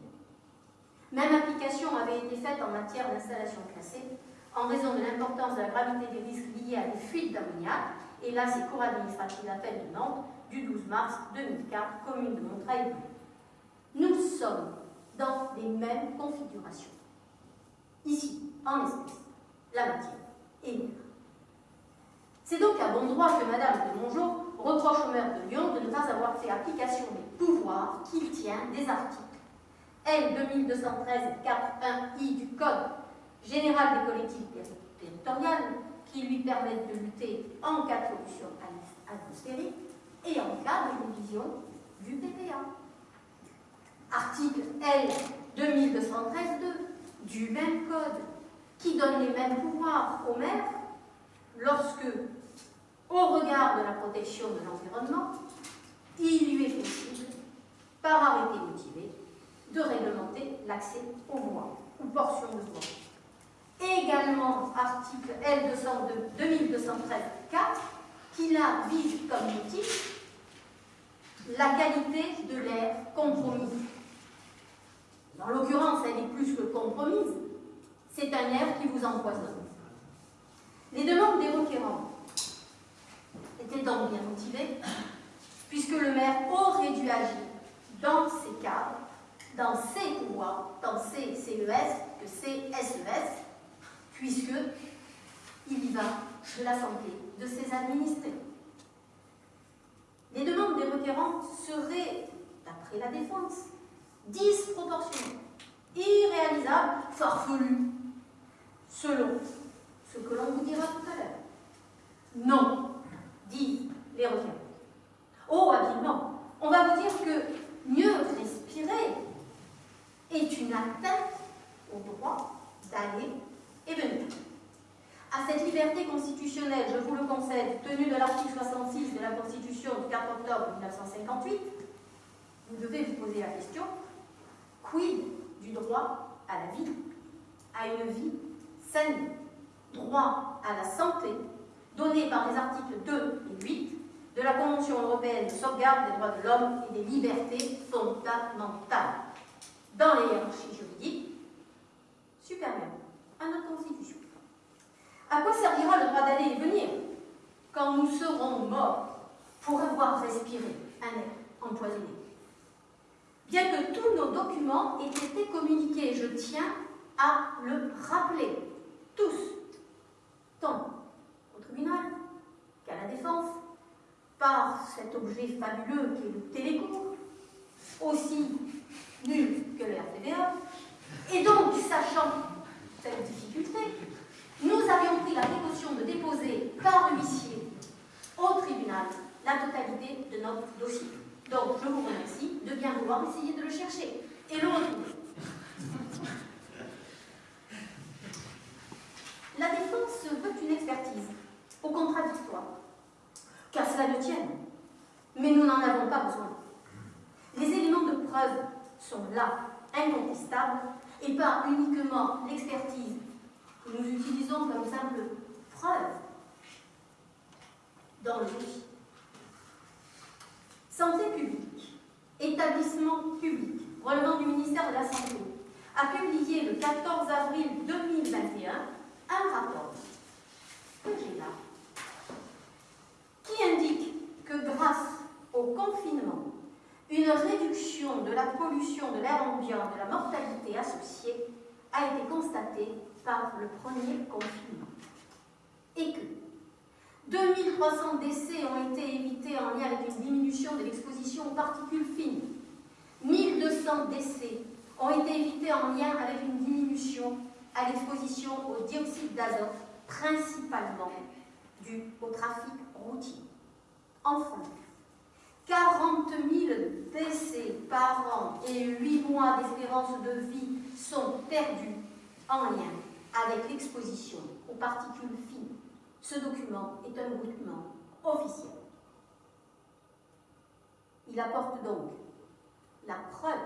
Même application avait été faite en matière d'installation classée en raison de l'importance de la gravité des risques liés à des fuites d'ammoniac. Et là, c'est cour administrative d'appel de Nantes du 12 mars 2004, commune de Montreuil. Nous sommes dans les mêmes configurations. Ici, en espèce, la matière et l'air. C'est donc à bon droit que Madame de Mongeau reproche au maire de Lyon de ne pas avoir fait application des pouvoirs qu'il tient des articles L 2213 4.1i du Code général des collectivités territoriales qui lui permettent de lutter en cas de pollution atmosphérique et en cas de révision du PPA. Article L 2213.2 du même code qui donne les mêmes pouvoirs au maire lorsque, au regard de la protection de l'environnement, il lui est possible, par arrêté motivé, de réglementer l'accès aux voies ou portions de voies. Également, article L 2213.4, qui là vise comme motif la qualité de l'air compromis. En l'occurrence, elle est plus que compromise, c'est un air qui vous empoisonne. Les demandes des requérants étaient donc bien motivées, puisque le maire aurait dû agir dans ces cadres, dans ces pouvoirs, dans ces CES, que CSES, puisque il y va la santé de ses administrés. Les demandes des requérants seraient, d'après la défense, disproportionnées, irréalisables, farfelues, selon ce que l'on vous dira tout à l'heure. Non, disent les requérants. Oh, habilement, on va vous dire que mieux respirer est une atteinte au droit d'aller et venir. À cette liberté constitutionnelle, tenue de l'article 66 de la Constitution du 4 octobre 1958, vous devez vous poser la question, quid du droit à la vie, à une vie saine, droit à la santé, donné par les articles 2 et 8 de la Convention européenne de sauvegarde des droits de l'homme et des libertés fondamentales, dans les hiérarchies juridiques supérieures à notre Constitution. À quoi servira le droit d'aller et venir? quand nous serons morts pour avoir respiré un air empoisonné. Bien que tous nos documents aient été communiqués, je tiens à le rappeler, tous, tant au tribunal qu'à la défense, par cet objet fabuleux qui est le télécours, aussi nul que le RTVA, et donc sachant cette difficulté, nous avions pris la précaution de déposer par huissier au tribunal la totalité de notre dossier. Donc, je vous remercie de bien vouloir essayer de le chercher et le retrouver. La défense veut une expertise au contradictoire, car cela ne tienne, mais nous n'en avons pas besoin. Les éléments de preuve sont là, incontestables, et pas uniquement l'expertise que nous utilisons comme simple preuve dans le dossier. Santé publique, établissement public relevant du ministère de la Santé, a publié le 14 avril 2021 un rapport que j'ai là, qui indique que grâce au confinement, une réduction de la pollution de l'air ambiant, de la mortalité associée, a été constatée par le premier confinement. Et que 2300 décès ont été évités en lien avec une diminution de l'exposition aux particules fines. 1200 décès ont été évités en lien avec une diminution à l'exposition au dioxyde d'azote, principalement due au trafic routier. Enfin, 40 000 décès par an et 8 mois d'espérance de vie sont perdus en lien avec l'exposition aux particules fines. Ce document est un document officiel. Il apporte donc la preuve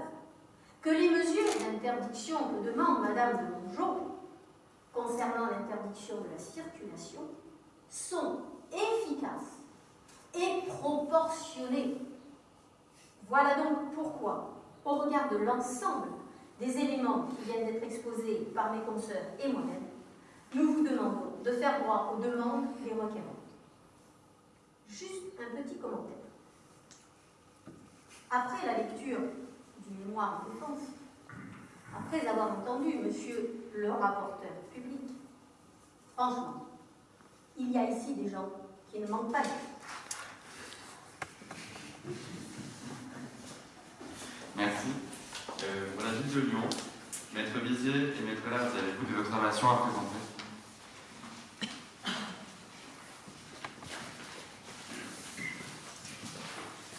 que les mesures d'interdiction que demande Madame de Mongeau concernant l'interdiction de la circulation sont efficaces et proportionnées. Voilà donc pourquoi, au regard de l'ensemble des éléments qui viennent d'être exposés par mes consoeurs et moi-même, nous vous demandons de faire droit aux demandes des requérants. Juste un petit commentaire. Après la lecture du mémoire de défense, après avoir entendu monsieur le rapporteur public, franchement, il y a ici des gens qui ne manquent pas de Merci. Euh, la ville de Lyon, Maître Vizier et Maître Lardi, avez-vous des observations à présenter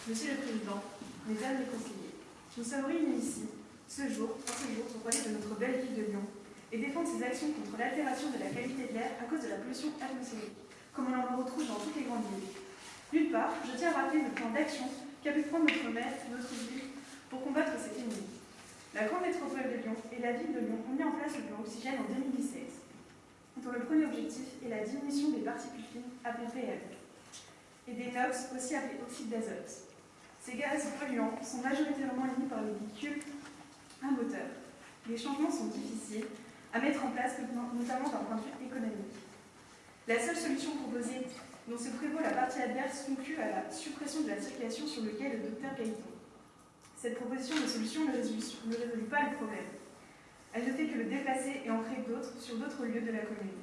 Monsieur le Président, Mesdames les conseillers, nous sommes réunis ici, ce jour, en ce jour, pour parler de notre belle ville de Lyon et défendre ses actions contre l'altération de la qualité de l'air à cause de la pollution atmosphérique, comme on en retrouve dans toutes les grandes villes. D'une part, je tiens à rappeler le plan d'action qu'a pu prendre notre maire, notre ville, pour combattre cet ennemi. La grande métropole de Lyon et la ville de Lyon ont mis en place le plan oxygène en 2017, dont le premier objectif est la diminution des particules fines appelées PM et des NOx, aussi appelés oxyde d'azote. Ces gaz polluants sont majoritairement émis par les véhicules à moteur. Les changements sont difficiles à mettre en place, notamment d'un point de vue économique. La seule solution proposée dont se prévaut la partie adverse conclut à la suppression de la circulation sur le quai le docteur Gaëtan. Cette proposition de solution ne résout, pas le problème. Elle ne fait que le déplacer et en créer d'autres sur d'autres lieux de la commune,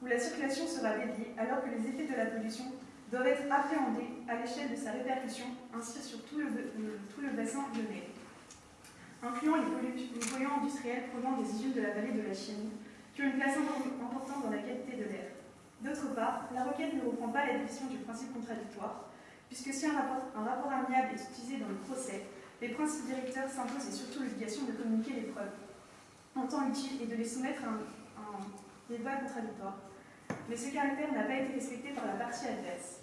où la circulation sera dédiée alors que les effets de la pollution doivent être appréhendés à l'échelle de sa répercussion ainsi sur tout le, le, tout le bassin lyonnais, incluant les, pollu les polluants industriels provenant des usines de la vallée de la Chine, qui ont une place importante dans la qualité de l'air. D'autre part, la requête ne reprend pas la définition du principe contradictoire, puisque si un rapport, un rapport amiable est utilisé dans le procès, les principes directeurs s'imposent et surtout l'obligation de communiquer les preuves en temps utile et de les soumettre à un, à un débat contradictoire. Mais ce caractère n'a pas été respecté par la partie adverse.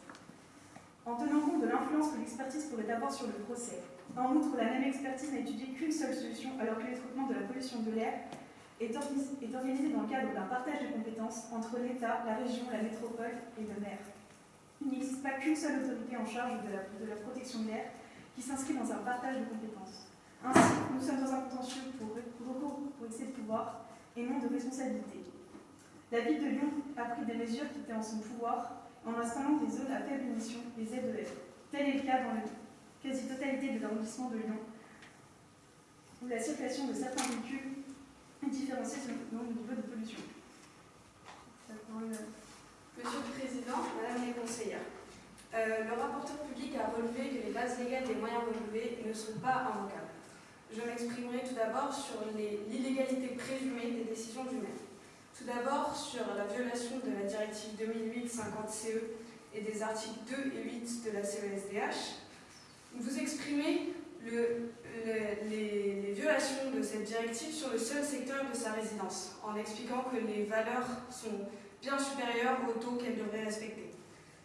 En tenant compte de l'influence que l'expertise pourrait avoir sur le procès, en outre, la même expertise n'a étudié qu'une seule solution alors que le traitement de la pollution de l'air est organisé dans le cadre d'un partage de compétences entre l'État, la région, la métropole et le maire. Il n'existe pas qu'une seule autorité en charge de la, protection de l'air qui s'inscrit dans un partage de compétences. Ainsi, nous sommes dans un contentieux pour recours pour excès de pouvoir et non de responsabilité. La ville de Lyon a pris des mesures qui étaient en son pouvoir en installant des zones à faible émission, les ZEF. Tel est le cas dans la quasi-totalité des arrondissements de Lyon, où la circulation de certains véhicules est différenciée selon le niveau de pollution. Monsieur le Président, Madame les conseillères, euh, le rapporteur public a relevé que les bases légales des moyens relevés ne sont pas invocables. Je m'exprimerai tout d'abord sur l'illégalité présumée des décisions du maire. Tout d'abord sur la violation de la directive 2008-50-CE et des articles 2 et 8 de la CESDH. Vous exprimez le- le- les, violations de cette directive sur le seul secteur de sa résidence, en expliquant que les valeurs sont bien supérieures au taux qu'elle devrait respecter.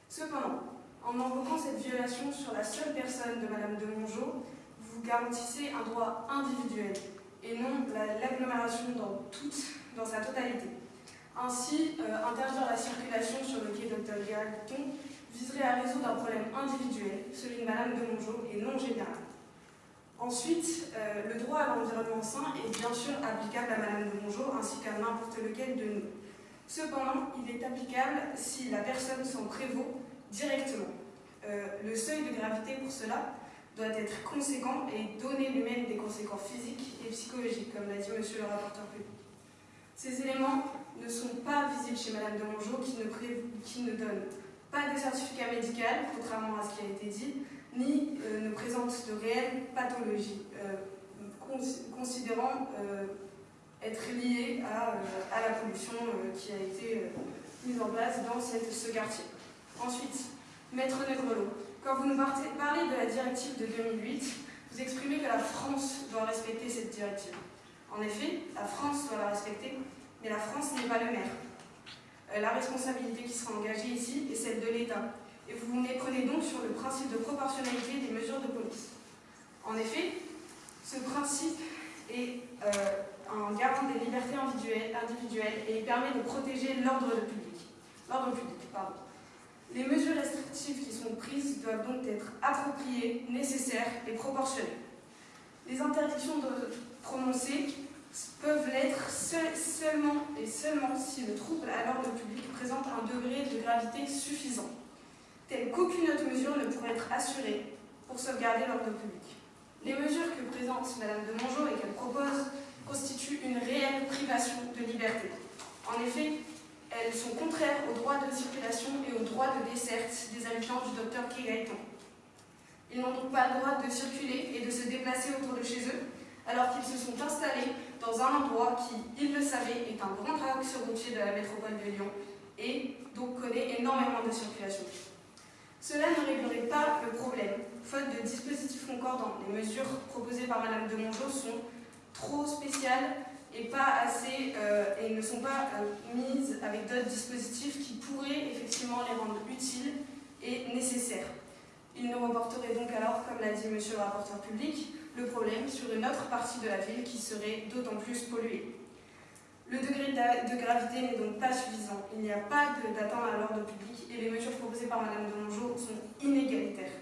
Cependant, en invoquant cette violation sur la seule personne de Madame de Mongeau, vous garantissez un droit individuel et non la- l'agglomération dans, toute- dans sa totalité. Ainsi, euh, interdire la circulation sur le quai Dr Gailleton viserait à résoudre un problème individuel, celui de Madame de Mongeau, et non général. Ensuite, euh, le droit à l'environnement sain est bien sûr applicable à Madame de Mongeau ainsi qu'à n'importe lequel de nous. Cependant, il est applicable si la personne s'en prévaut directement. Euh, le seuil de gravité pour cela doit être conséquent et donner lui-même des conséquences physiques et psychologiques, comme l'a dit monsieur le rapporteur public. Ces éléments ne sont pas visibles chez Madame de Mongeau qui ne, pré- qui ne donne pas de certificat médical, contrairement à ce qui a été dit, ni euh, ne présente de réelles pathologies, euh, cons- considérant euh, être liées à, à la pollution qui a été mise en place dans cette- ce quartier. Ensuite, Maître Negrelot, quand vous nous parlez de la directive de 2008, vous exprimez que la France doit respecter cette directive. En effet, la France doit la respecter, mais la France n'est pas le maire. Euh, la responsabilité qui sera engagée ici est celle de l'État, et vous vous méprenez donc sur le principe de proportionnalité des mesures de police. En effet, ce principe est euh, un garant des libertés individuelles, et il permet de protéger l'ordre public. L'ordre public, pardon. Les mesures restrictives qui sont prises doivent donc être appropriées, nécessaires et proportionnées. Les interdictions de prononcées peuvent l'être seul- seulement et seulement si le trouble à l'ordre public présente un degré de gravité suffisant, tel qu'aucune autre mesure ne pourrait être assurée pour sauvegarder l'ordre public. Les mesures que présente Madame de Mongeau et qu'elle propose constituent une réelle privation de liberté. En effet, elles sont contraires au droit de circulation et au droit de desserte des habitants du docteur Kegaïton. Ils n'ont donc pas le droit de circuler et de se déplacer autour de chez eux, alors qu'ils se sont installés dans un endroit qui, ils le savaient, est un grand axe routier de la métropole de Lyon et donc connaît énormément de circulation. Cela ne réglerait pas le problème, faute de dispositifs concordants. Les mesures proposées par Madame de Mongeau sont trop spéciales et euh, ne sont pas euh, mises avec d'autres dispositifs qui pourraient effectivement les rendre utiles et nécessaires. Il nous reporterait donc alors, comme l'a dit Monsieur le rapporteur public, le problème sur une autre partie de la ville qui serait d'autant plus polluée. Le degré de gravité n'est donc pas suffisant. Il n'y a pas d'atteinte à l'ordre public et les mesures proposées par Madame de Mongeau sont inégalitaires.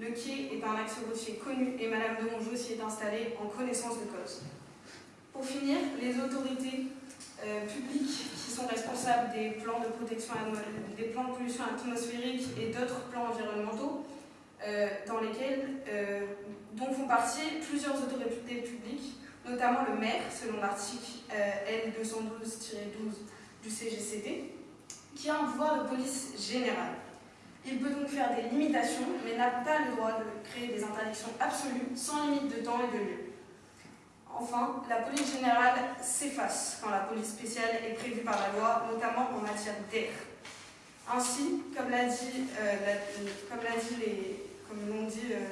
Le quai est un axe routier connu et Madame de Mongeau s'y est installée en connaissance de cause. Pour finir, les autorités euh, publiques qui sont responsables des plans de protection, des plans de pollution atmosphérique et d'autres plans environnementaux, euh, dans lesquels, euh, dont font partie plusieurs autorités publiques, notamment le maire, selon l'article euh, L212-12 du CGCT, qui a un pouvoir de police générale. Il peut donc faire des limitations, mais n'a pas le droit de créer des interdictions absolues, sans limite de temps et de lieu. Enfin, la police générale s'efface quand la police spéciale est prévue par la loi, notamment en matière d'air. Ainsi, comme l'a dit, dit les, l'ont euh,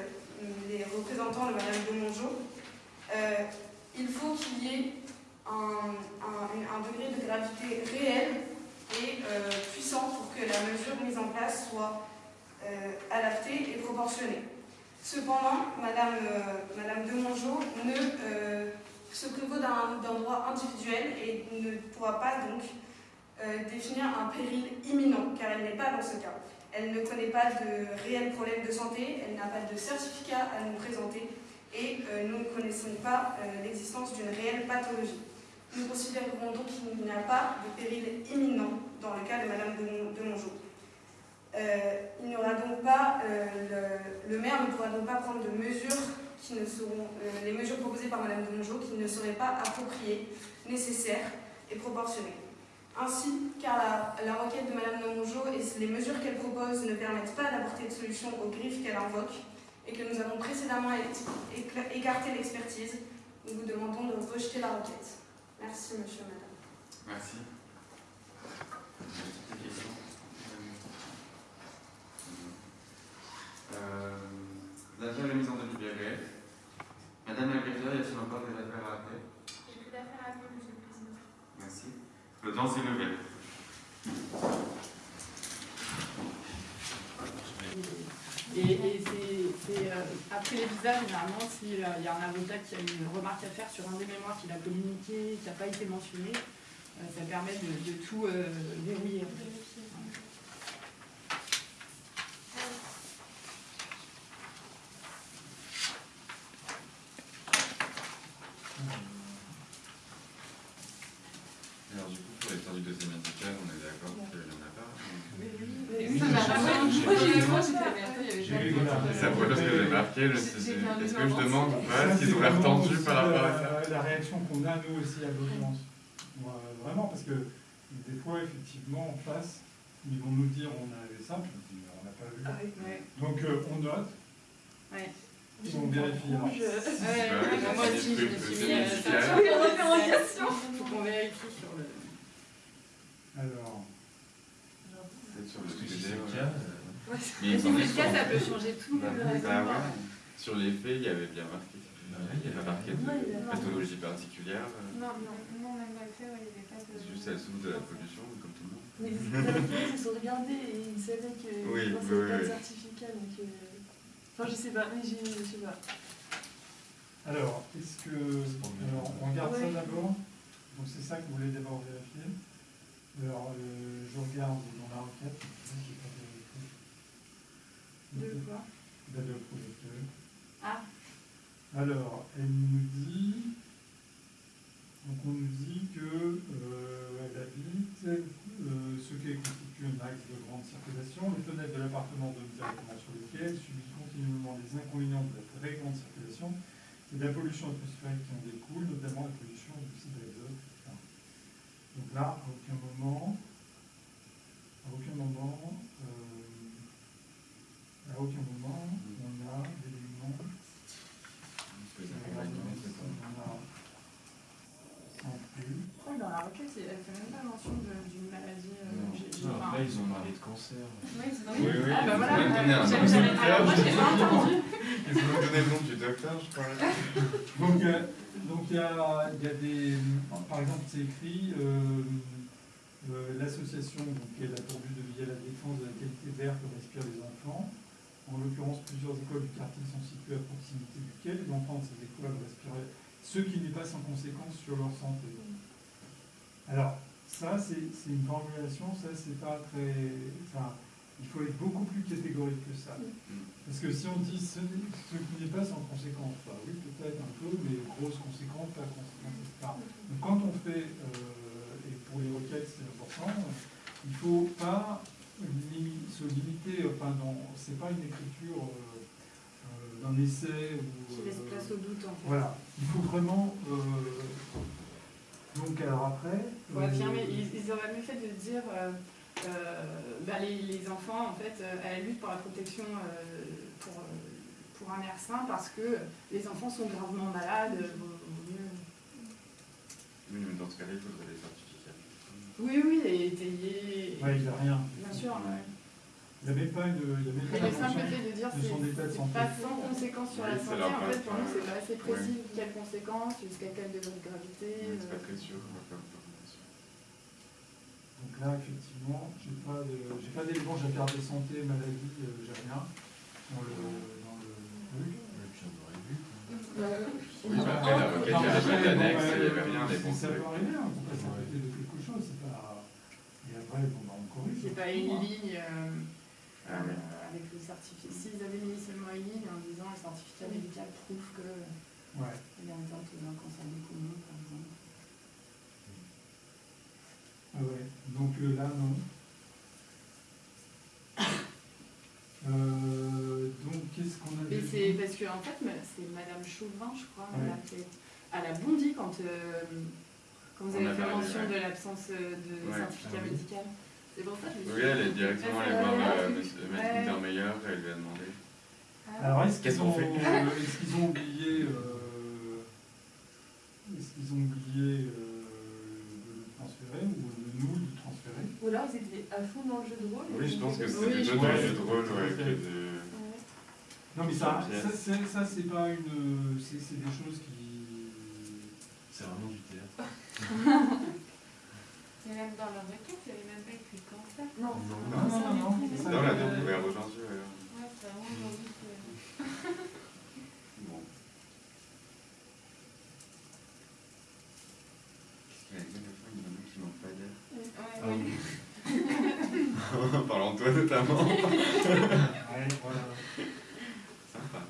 les représentants de Madame de Mongeau, euh, il faut qu'il y ait un, degré de gravité réel et euh, puissant pour que la mesure mise en place soit euh, adaptée et proportionnée. Cependant, Madame, Madame de Mongeau ne se prévaut d'un droit individuel et ne pourra pas donc définir un péril imminent, car elle n'est pas dans ce cas. Elle ne connaît pas de réels problèmes de santé, elle n'a pas de certificat à nous présenter et euh, nous ne connaissons pas euh, l'existence d'une réelle pathologie. Nous considérons donc qu'il n'y a pas de péril imminent dans le cas de Madame de, Mon- de Mongeau. Euh, aura donc pas, le, maire ne pourra donc pas prendre mesures les mesures proposées par Madame de Mongeau qui ne seraient pas appropriées, nécessaires et proportionnées. Ainsi, car la, la requête de Madame de Mongeau les mesures qu'elle propose ne permettent pas d'apporter de solution aux griffes qu'elle invoque et que nous avons précédemment écarté l'expertise, nous vous demandons de rejeter la requête. Merci, monsieur, et madame. Merci. Euh, L'affaire est mise en devis de Madame la greffière, y a-t-il encore des affaires à appeler J'ai plus d'affaires à appeler, monsieur le président. Merci. Le temps s'est levé. Et, c'est euh, après les visas, généralement, s'il y a un avocat qui a une remarque à faire sur un des mémoires qu'il a communiqué, qui n'a pas été mentionné, euh, ça permet de, tout euh, verrouiller. en fait. Alors du coup, pour l'histoire du dossier médical, on est d'accord qu'il n'y en a pas. Oui, ça m'a vraiment- Moi, j'ai moi, j'étais mais attends, il y avait J'ai pas vu de- là. C'est la première chose que j'ai marqué, je me suis dit, J'ai fait un est-ce que je développement. demande ou pas, Ça, est-ce qu'ils ont c'est l'air vraiment tendus aussi par rapport à ça la, la réaction qu'on a nous aussi à l'audience. Moi, Vraiment, parce que des fois, effectivement, en face, ils vont nous dire on a avait ça, puis on n'a pas vu. Ah oui, ouais. Donc euh, on note, Ouais. et on vérifie. Ouais, Ouais, ouais, moi aussi, je me suis mis euh. Faut qu'on vérifie sur le. alors, C'est sur le ouais. euh, Mais Mais il si s'en c'est est le cas, ça peut changer tout le Bah raisonnement. ouais. Sur les faits, il y avait bien marqué. Bah Il y avait marqué de a- pathologie particulière. euh, Non, non, non, même dans le fait, il n'y avait pas de. C'est juste elle souffre de la pollution, comme tout le monde. Mais autorités se sont regardés et ils savaient que Oui, je pensais oui, pas oui. de certificat. Donc, euh, Enfin, je sais pas, mais j'ai- je sais pas. alors est-ce que. Alors, on regarde ça d'abord. Donc c'est ça que vous voulez d'abord vérifier. Alors, euh, je regarde dans la requête. J'ai pas vérifié. De quoi? D'Adobe Projecteur. Ah. Alors, elle nous dit, donc on nous dit que euh, elle habite euh, ce qui constitue un axe de grande circulation. Les fenêtres de l'appartement donnent directement sur lesquelles subit continuellement les inconvénients de la très grande circulation et de la pollution atmosphérique qui en découle, notamment la pollution du d'azote, etc. Donc là, à aucun moment, à aucun moment, euh, à aucun moment, on a d'éléments Je crois que dans la requête, elle fait même pas mention de- d'une maladie. euh, non. j'ai- j'ai- Non, enfin, Après, ils ont parlé de cancer. Oui, c'est Oui, oui, Ah bah voilà. donné Alors moi, j'ai pas entendu. Ils ont le nom du docteur, je crois. Donc, euh, donc il y a, il y a des, par exemple, c'est écrit, euh, euh, l'association donc, elle a pour but de veiller à la défense de la qualité de l'air que respirent les enfants. En l'occurrence, plusieurs écoles du quartier sont situées à proximité duquel les enfants de ces écoles respiraient, ce qui n'est pas sans conséquence sur leur santé. Alors, ça, c'est une formulation, ça, c'est pas très. Enfin, il faut être beaucoup plus catégorique que ça. Parce que si on dit ce, qui n'est pas sans conséquence, bah oui, peut-être un peu, mais grosse conséquence, pas conséquence, etc. Donc quand on fait, euh, et pour les requêtes c'est important, il ne faut pas se limiter, enfin, dans- c'est pas une écriture euh, euh, d'un essai ou. Qui laisse place au doute, en fait. Voilà, il faut vraiment. euh, donc alors après. Pour euh, affirmer, ils, ils auraient mieux fait de dire euh, euh, bah, les, les enfants, en fait, euh, à la lutte pour la protection euh, pour, pour un air sain parce que les enfants sont gravement malades. vaut- vaut mieux- Oui, mais dans ce cas-là, il faudrait des certificats. Oui, oui, et étayer. Ouais, il n'y a rien. Bien sûr, ouais. Il n'y avait pas une. Il y avait Mais pas le simple fait de dire de son état de c'est santé. pas sans conséquence sur Oui, la santé, en fait, pour nous, c'est pas assez précis. Quelles conséquences, jusqu'à quel degré de gravité. Oui, c'est euh, pas très sûr. Donc là, effectivement, j'ai pas de, j'ai pas d'éléments, j'ai regardé santé, maladie, euh, j'ai rien dans le, dans le truc. Et puis on aurait vu. Oui, mais après, la requête, il y avait pas d'annexe, il n'y avait rien, les bons Ça peut arriver, on passe à côté de quelque chose, c'est pas. Et après, bon, bah, on corrige. C'est pas une ligne euh, avec le certificat. S'ils avaient mis seulement une ligne en disant le certificat médical prouve que Ouais. il est atteinte d'un cancer du poumon, par exemple. Ah ouais, donc euh, là, non. Euh, donc, qu'est-ce qu'on a Mais c'est parce que en fait, c'est Madame Chauvin, je crois, elle a fait- elle a bondi quand, euh, quand vous avez a fait mention de l'absence de Ouais. certificat Ah oui. Médical. C'est pour ça que je me Oui, elle est directement est-ce allée voir euh, maître et elle lui a demandé. Alors, est-ce qu'ils qu'on ont, fait euh, est-ce qu'ils ont oublié, euh, est-ce qu'ils ont oublié euh, de le transférer ou de nous de le transférer? Ou alors ils étaient à fond dans le jeu de rôle. Oui, je pense que plutôt pense. du jeu de rôle ouais, que de. Non, mais ça, ça, c'est- ça c'est pas une, c'est c'est des choses qui. C'est vraiment du théâtre. C'est même dans leur requête, il n'y avait même pas écrit. Non. Non, non, non. ça, Non, la euh, découvert aujourd'hui. Ouais, c'est vraiment aujourd'hui que. Bon. Qu'est-ce qu'il y a la fois, il y en a qui manquent pas d'air. Ouais, Ah oui. En parlant de toi notamment. Ouais, voilà. Sympa.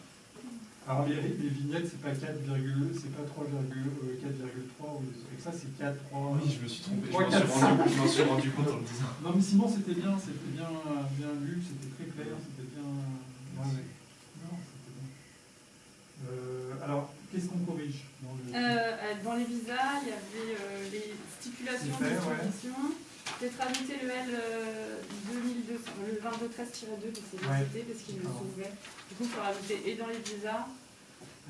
Alors les, les vignettes, c'est pas 4, c'est pas 3, euh, 4,3 ou des trucs comme ça, c'est 4, 3. Oui, je me suis trompé. Je m'en suis, suis rendu compte en le disant. Non, mais sinon c'était bien, c'était bien, bien lu, c'était très clair, c'était bien. Ouais, ouais. Non, c'était bien. Euh, alors, qu'est-ce qu'on corrige dans le... Euh, euh, dans les visas, il y avait euh, les stipulations fait, de ouais. disposition. Peut-être rajouter le L euh, 2200, le 2213-2 de ces Ouais. cités parce qu'il le D'accord. soulevait. Du coup, il faut rajouter et dans les visas,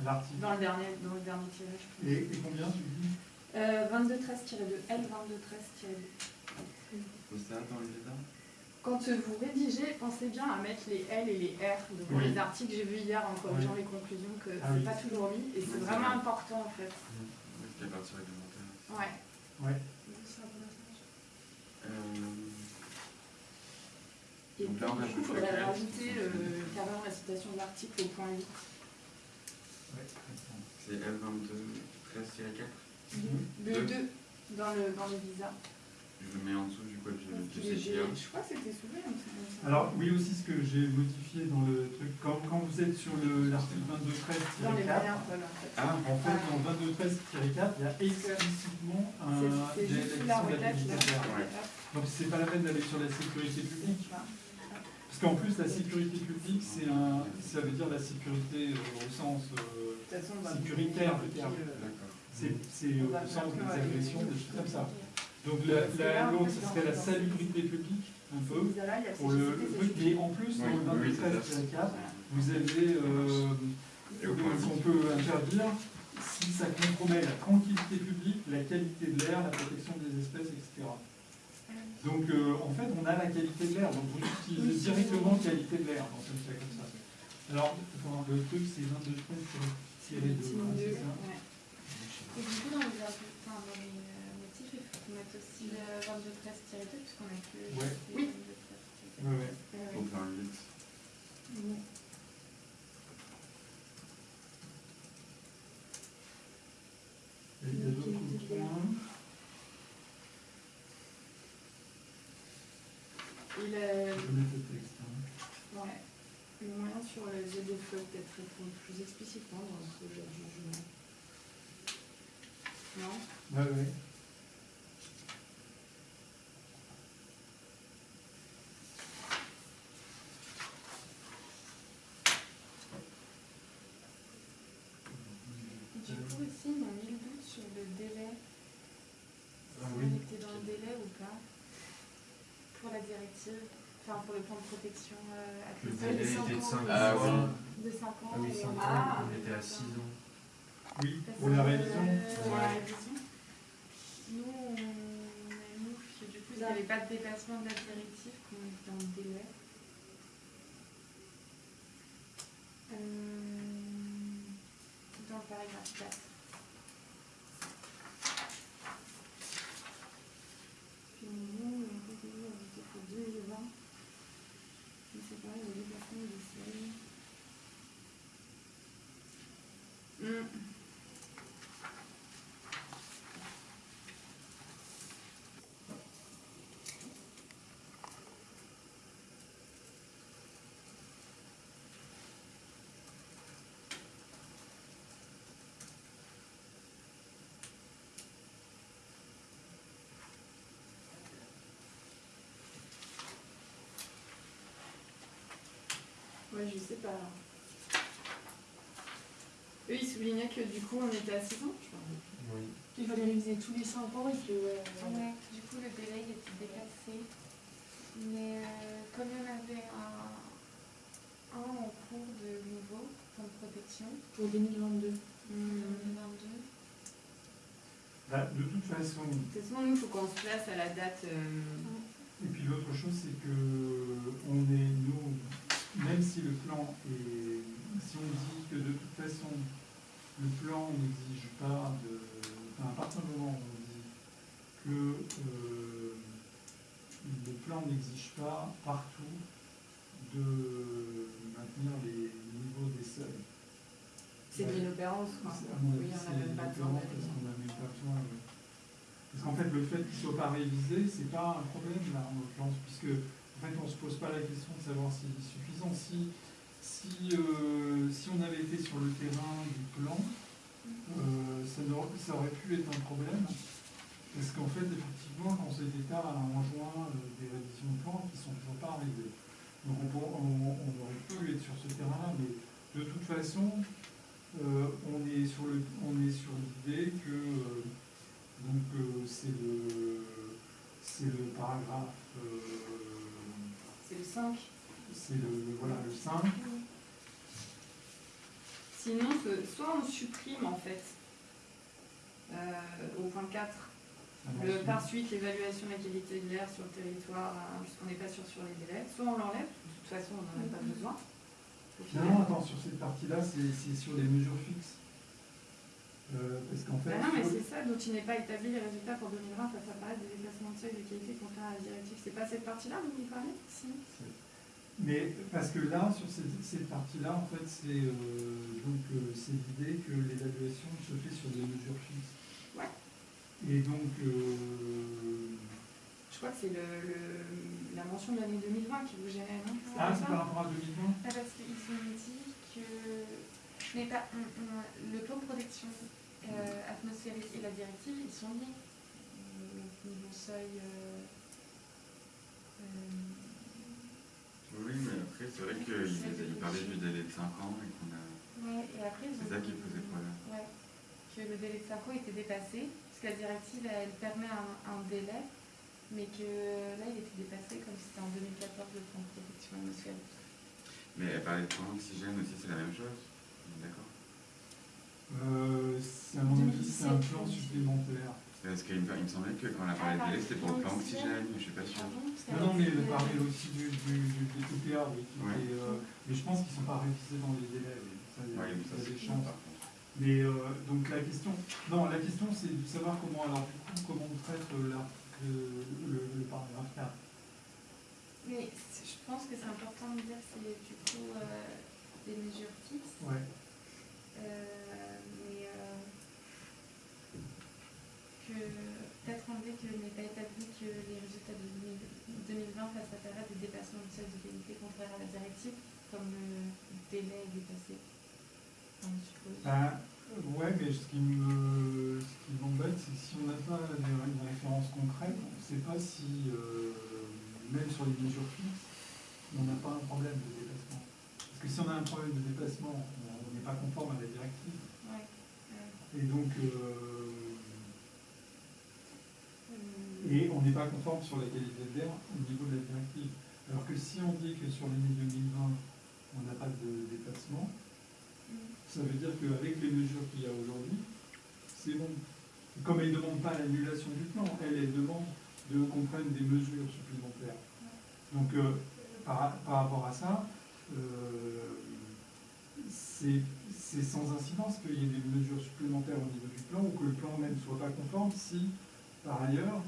L'article. dans le dernier, dans le dernier tirage. Et, et combien tu dis? Euh, 2213-2, L 2213-2. Faut ça dans les visas Quand vous rédigez, pensez bien à mettre les L et les R devant Oui. les articles. J'ai vu hier en corrigeant Oui. les conclusions que Ah c'est oui. pas toujours mis et c'est vraiment vrai. important en fait. Oui, il y a partie réglementaire. Ouais. Ouais. Euh, Et Donc là, on coup, il faudrait rajouter euh, carrément la citation de l'article au point 8. Ouais. C'est L22 13-4. Le Deux. 2 dans le, dans le visa. Je le mets en dessous du code du CGA. Je crois que c'était soulevé. Alors, oui, aussi ce que j'ai modifié dans le truc, quand, quand vous êtes sur le- l'article 2213 Dans les 4, moyens, voilà, en fait. Ah, en fait, dans 2213-4, il y a explicitement un, de la. Donc, c'est pas la peine d'aller sur la sécurité publique. Parce qu'en plus, la sécurité publique, c'est un, ça veut dire la sécurité euh, au sens euh, le- sécuritaire du terme. euh, D'accord. C'est au sens des agressions, des choses comme ça. Donc la- l'autre, ce serait la salubrité publique, un peu, pour le, sociétés. Mais en plus, dans Oui, le oui, c'est 23 ça. vous avez euh, qu'on peut interdire si ça compromet la tranquillité publique, la qualité de l'air, la protection des espèces, etc. Donc euh, en fait, on a la qualité de l'air, donc vous utilisez directement qualité de l'air dans un cas comme ça. Alors, le truc, c'est 22 tiré de Sinon, c'est deux, ça ouais. Et du coup, dans les, enfin, dans les euh, motifs, il faut qu'on mette aussi le 22-13-2, puisqu'on a que. Ouais. Oui. 8. Et il y a d'autres points. Et le, mettre hein. ouais, le moyen sur les ZDF peut-être répondre plus explicitement dans le projet de jugement. Non Ouais, ouais. Du coup, aussi, ils ont mis le doute sur le délai. Ah oui. on était dans le délai ou pas pour la directive, enfin pour le plan de protection euh, à Le délai De était de 5 ans, Ah ans. De 5 ans. Ah oui, et 5 on- ans, Ah, on était à 6 ans. Oui, pour la révision. euh, Pour la révision. Nous, on a mis, parce que du coup, il n'y avait pas de dépassement de la directive, qu'on était dans le délai. Euh, dans le paragraphe 4. Puis nous, on a dit qu'il faut 2020. Mais c'est pareil, le dépassement du seuil. Hmm. Ouais, je sais pas. Eux, ils soulignaient que du coup, on était à 6 ans, je crois. Oui. Il fallait réviser tous les 5 ans et que. ouais, Ouais, du coup, le délai il était dépassé. Mais euh, comme il y en avait un, un en cours de nouveau, comme protection, Pour 2022. en 2022. Bah, de toute façon, De toute façon, nous, il faut qu'on se place à la date. euh, et puis l'autre chose, c'est que on est, nous, même si le plan est, si on dit que de toute façon, le plan n'exige pas de, enfin, à partir du moment où on dit que euh, n'exige pas partout de maintenir les niveaux des seuils. C'est de l'inopérance, quoi. Oui, on c'est n'a même pas besoin parce qu'on n'a même pas besoin. Parce qu'en fait, le fait qu'il ne soit pas révisé, c'est pas un problème là, en l'occurrence, puisque en fait, on ne se pose pas la question de savoir s'il est suffisant. Si, si, euh, si on avait été sur le terrain du plan, euh, ça, aurait pu être un problème. Parce qu'en fait, effectivement, le Conseil d'État a enjoint euh, des révisions de plan qui ne sont toujours pas arrivées. Donc on, aurait pu être sur ce terrain-là, mais de toute façon, on est sur l'idée que donc c'est le, c'est le paragraphe, C'est le 5. C'est le, voilà, le 5. Sinon, soit on supprime en fait euh, au point 4 le, par suite l'évaluation de la qualité de l'air sur le territoire, hein, puisqu'on n'est pas sûr sur les délais, soit on l'enlève, de toute façon on n'en a pas besoin. Finalement, attends, sur cette partie-là, c'est sur les mesures fixes. Euh, parce qu'en fait, Bah non, mais c'est ça, dont il n'est pas établi les résultats pour 2020 face à apparaître des déplacements de seuil de qualité contraires à la directive. C'est pas cette partie-là dont vous parlez Si. Mais parce que là, sur cette, cette partie-là, en fait, c'est euh, donc euh, c'est l'idée que l'évaluation se fait sur des mesures fixes. Ouais. Et donc, euh, Je crois que c'est le, le- la mention de l'année 2020 qui vous gênait, non ah, c'est par rapport à 2020 Ah, parce qu'ils ont dit que mais pas, on- on- le plan de protection euh, atmosphérique et la directive, ils sont liés. Donc, niveau seuil. Oui, mais après, c'est vrai qu'il il parlait du délai de 5 ans et qu'on a. ouais, et après, C'est ça qui posait problème. Ouais, que le délai de 5 ans était dépassé, parce que la directive, elle permet un, un délai, mais que là, il était dépassé comme c'était en 2014 le plan de protection atmosphérique. Mais elle parlait de plan d'oxygène aussi, c'est la même chose. D'accord? euh, c'est un plan supplémentaire. Parce qu'il me, il me semblait que quand on a parlé de délai, c'était pour le plan oxygène, mais je suis pas sûr. Non, non, mais elle parlait aussi du, du, du, oui, Ouais. euh, mais je pense qu'ils ne sont pas révisés dans les délais. oui. Ça, y a, Ouais, ça, ça, des c'est chances. par contre. Mais euh, donc la question, non, la question c'est de savoir comment, alors du coup, comment on traite euh, le, le paragraphe 4. Mais je pense que c'est important de dire que c'est du coup euh, des mesures fixes. Ouais. Euh, mais euh, que peut-être enlever que n'est pas établi que les résultats de 2000 2020 fassent apparaître des dépassements de seuil de qualité contraires à la directive, comme le délai est dépassé. Suppose. Ben, ouais, mais ce qui me, ce qui m'embête, c'est que si on n'a pas une, référence concrète, on ne sait pas si, euh, même sur les mesures fixes, on n'a pas un problème de dépassement. Parce que si on a un problème de dépassement, on n'est pas conforme à la directive. Ouais. Et donc, euh, Euh, Et on n'est pas conforme sur la qualité de l'air au niveau de la directive. Alors que si on dit que sur l'année 2020, on n'a pas de dépassement, ça veut dire qu'avec les mesures qu'il y a aujourd'hui, c'est bon. Comme elle ne demande pas l'annulation du plan, elle, demande de qu'on prenne des mesures supplémentaires. Donc, euh, par, par rapport à ça, euh, c'est sans incidence qu'il y ait des mesures supplémentaires au niveau du plan ou que le plan même ne soit pas conforme si, par ailleurs,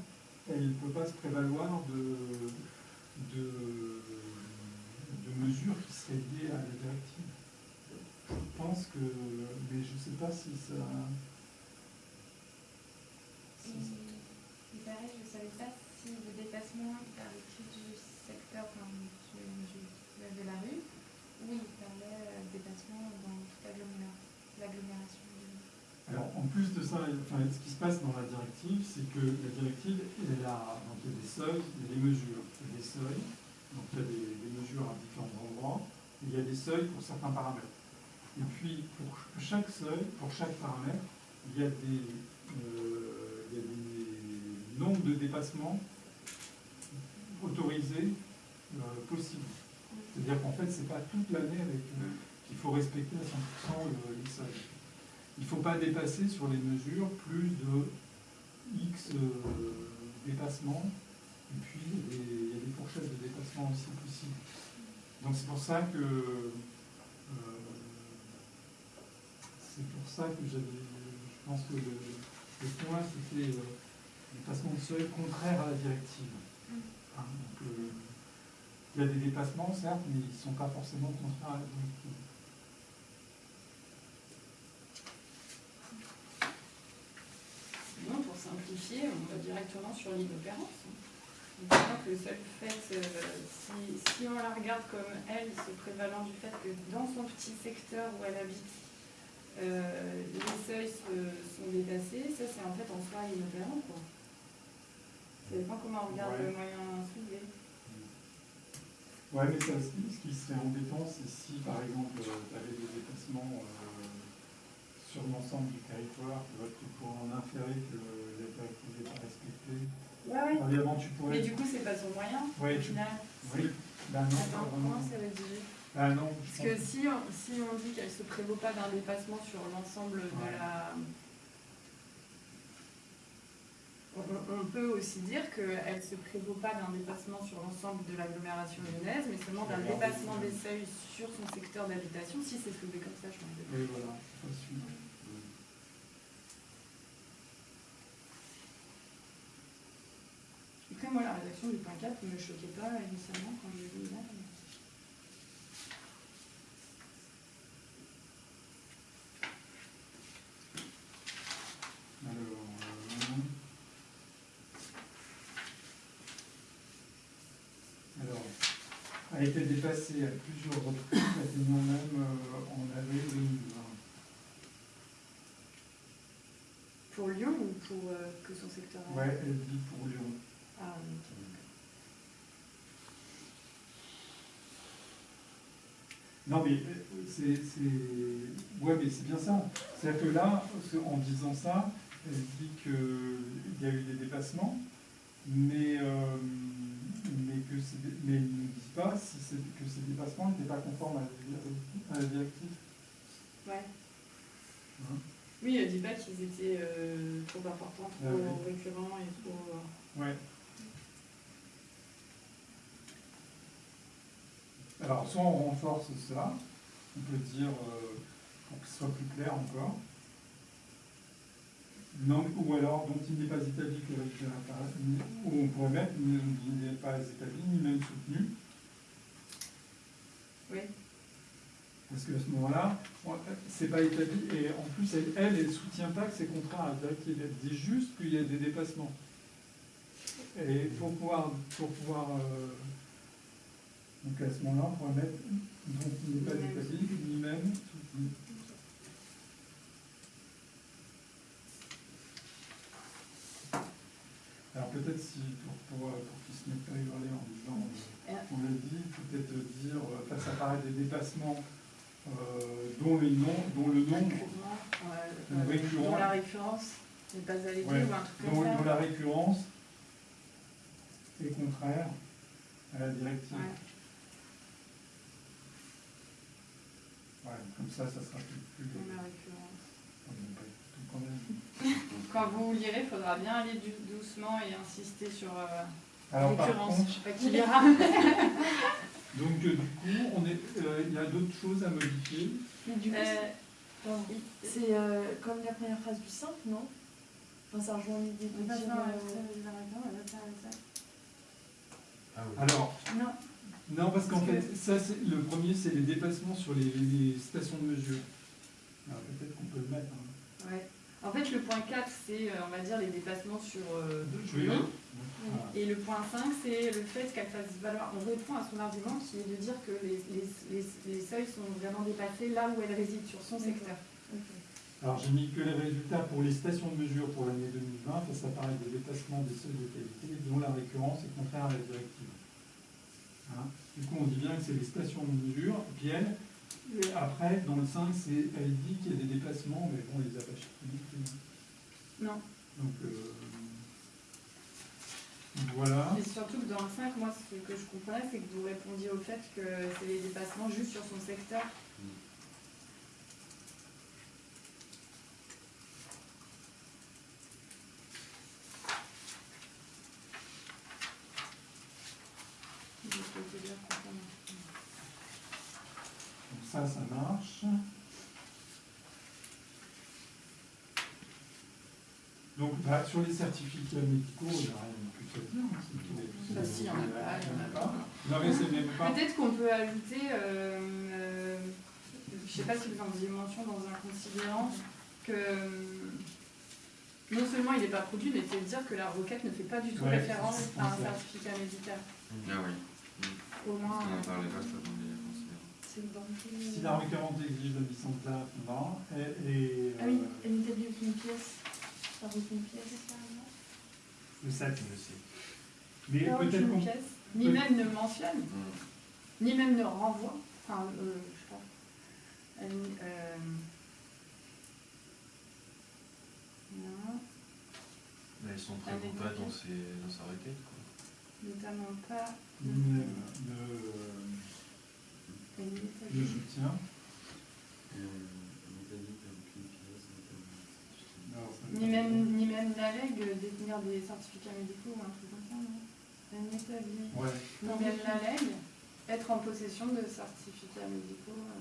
elle ne peut pas se prévaloir de, de, mesures qui seraient liées à la directive. Je pense que, mais je ne sais pas si ça... Et, et pareil, je ne savais pas si le dépassement il parlait que du secteur enfin, de la rue ou il parlait euh, dépassement dans toute l'aggloméra- l'agglomération. Alors, en plus de ça, ce qui se passe dans la directive, c'est que la directive, elle il y a des seuils, il y a des mesures, il y a des seuils, donc il y a des, mesures à différents endroits, il y a des seuils pour certains paramètres. Et puis, pour chaque seuil, pour chaque paramètre, il y a des, euh, nombres de dépassements autorisés euh, possibles. C'est-à-dire qu'en fait, c'est pas toute l'année euh, qu'il faut respecter à 100% le- les seuils. Il ne faut pas dépasser sur les mesures plus de X euh, dépassements. Et puis, il y, a des, fourchettes de dépassement aussi possibles. Donc, c'est pour ça que. euh, c'est pour ça que j'avais. Je pense que le, le point, c'était euh, dépassement de seuil contraire à la directive. Hein, il y a des dépassements, certes, mais ils ne sont pas forcément contraires à la directive. Simplifier, on va directement sur l'inopérance. Que le seul fait, euh, si, si on la regarde comme elle, se prévalant du fait que dans son petit secteur où elle habite, euh, les seuils se- sont dépassés, ça c'est en fait en soi inopérant. Quoi. Ça dépend comment on regarde Ouais. le moyen soulevé. Ouais, mais ça, ce qui- ce qui serait embêtant, c'est si par exemple tu avais des dépassements euh, sur l'ensemble du territoire, tu, vois, tu pourrais en inférer que la directive n'est pas respectée. Ouais, ouais. Évidemment, tu pourrais. Mais du coup, c'est pas son moyen Ouais, au tu- final. Oui, ben non, pas Attends, vraiment. comment c'est rédigé Ah non, je Parce pense que si on, si on dit qu'elle se prévaut pas d'un dépassement sur l'ensemble de la. On, peut aussi dire qu'elle ne se prévaut pas d'un dépassement sur l'ensemble de l'agglomération lyonnaise, mais seulement d'un dépassement des seuils sur son secteur d'habitation, si c'est soulevé comme ça, je m'en Oui, voilà, c'est pas sûr. Après, moi, la rédaction du point 4 ne me choquait pas initialement quand je l'ai lu là. A été dépassé à plusieurs reprises, atteignant même euh, en avril 2020. Pour Lyon ou pour euh, que son secteur Ouais, elle dit pour Lyon. Ah, oui, ok. Non, mais euh, c'est. Ouais, mais c'est bien ça. C'est-à-dire que là, en disant ça, elle dit qu'il y a eu des dépassements, mais, euh, mais, que mais elle ne dit pas si que ces dépassements n'étaient pas conformes à la, directive. Ouais. Hein? Oui, elle dit pas qu'ils étaient euh, trop importants, trop Ah récurrents et trop. euh, Ouais. Alors, soit on renforce ça, on peut dire, euh, pour que ce soit plus clair encore, non, ou alors dont il n'est pas établi que le ou on pourrait mettre, il n'est pas établi, ni même soutenu. Oui. Parce qu'à ce moment-là, c'est pas établi, et en plus, elle, elle, elle soutient pas que c'est contraire à la. Elle dit juste qu'il y a des dépassements. Et pour pouvoir, pour pouvoir euh, donc à ce moment-là, on pourrait mettre donc il n'est pas Ni même établi, ni même soutenu. Alors peut-être si pour, pour, euh, pour qu'ils se mettent pas à hurler en disant, euh, on l'a dit, peut-être dire, euh, face à paraître des dépassements euh, dont, les noms, dont le nombre euh, dont la récurrence n'est pas alléguée Ouais, ou un truc dont, comme ça. dont la récurrence est contraire à la directive. Ouais. Ouais, comme ça, ça sera plus. quand vous lirez, il faudra bien aller du- doucement et insister sur euh, Alors, par récurrence. contre- Je sais pas qui lira. Donc, euh, du coup, on est, euh, il y a d'autres choses à modifier? Mais du coup, Euh, c'est- euh, comme la première phrase du 5, non? Enfin, ça rejoint l'idée de passe dire... euh. Ah oui. Alors, Non. Non, parce qu'en fait, ça, c'est le premier, c'est les dépassements sur les, les stations de mesure. Alors, peut-être qu'on peut le mettre. hein. Ouais. En fait, le point 4, c'est, euh, on va dire, les dépassements sur euh, Je vais Lyon. Voilà. Et le point 5, c'est le fait qu'elle fasse valoir. On répond à son argument qui est de dire que les, les, les, les seuils sont vraiment dépassés là où elle réside, sur son secteur. Alors, j'ai mis que les résultats pour les stations de mesure pour l'année 2020, ça s'apparaît des dépassements des seuils de qualité dont la récurrence est contraire à la directive. Hein du coup, on dit bien que c'est les stations de mesure, puis elle, et après, dans le 5, c'est, elle dit qu'il y a des dépassements, mais bon, on les a pas chiffrés. Non. Donc, euh, voilà. Et surtout que dans le 5, moi, ce que je comprenais, c'est que vous répondiez au fait que c'est les dépassements juste sur son secteur. Je peux te dire pourquoi non. Donc ça, ça marche. Donc, bah, sur les certificats médicaux, il n'y a rien de plus à dire. hein, c'est Bah si, il y en a pas, il y en a pas. Non, mais c'est même pas. Peut-être qu'on peut ajouter, euh, euh, je ne sais pas si vous en faisiez mention dans un considérant, que euh, non seulement il n'est pas produit, mais c'est de dire que la requête ne fait pas du tout Ouais, référence à un certificat médical. Ah oui. Au moins, On en parlait pas, ça, Si la requérante exige la licence là, non. Et, et, Ah oui, euh, elle n'établit aucune pièce. Par aucune pièce. le SAC, je sais. Mais peut-être qu'on. ni peut- même ne mentionne, Mm. ni même ne renvoie. Enfin, euh, je sais pas. Elle, euh, non, Mais ils sont prévus mais pas dans, ses, dans sa requête, quoi. notamment pas Ni même le, Alors, ça- Ni même, ni même l'ALEG détenir des certificats médicaux ou un truc comme ça, non? N'établit. Ouais. Ni même l'ALEG être en possession de certificats médicaux. euh,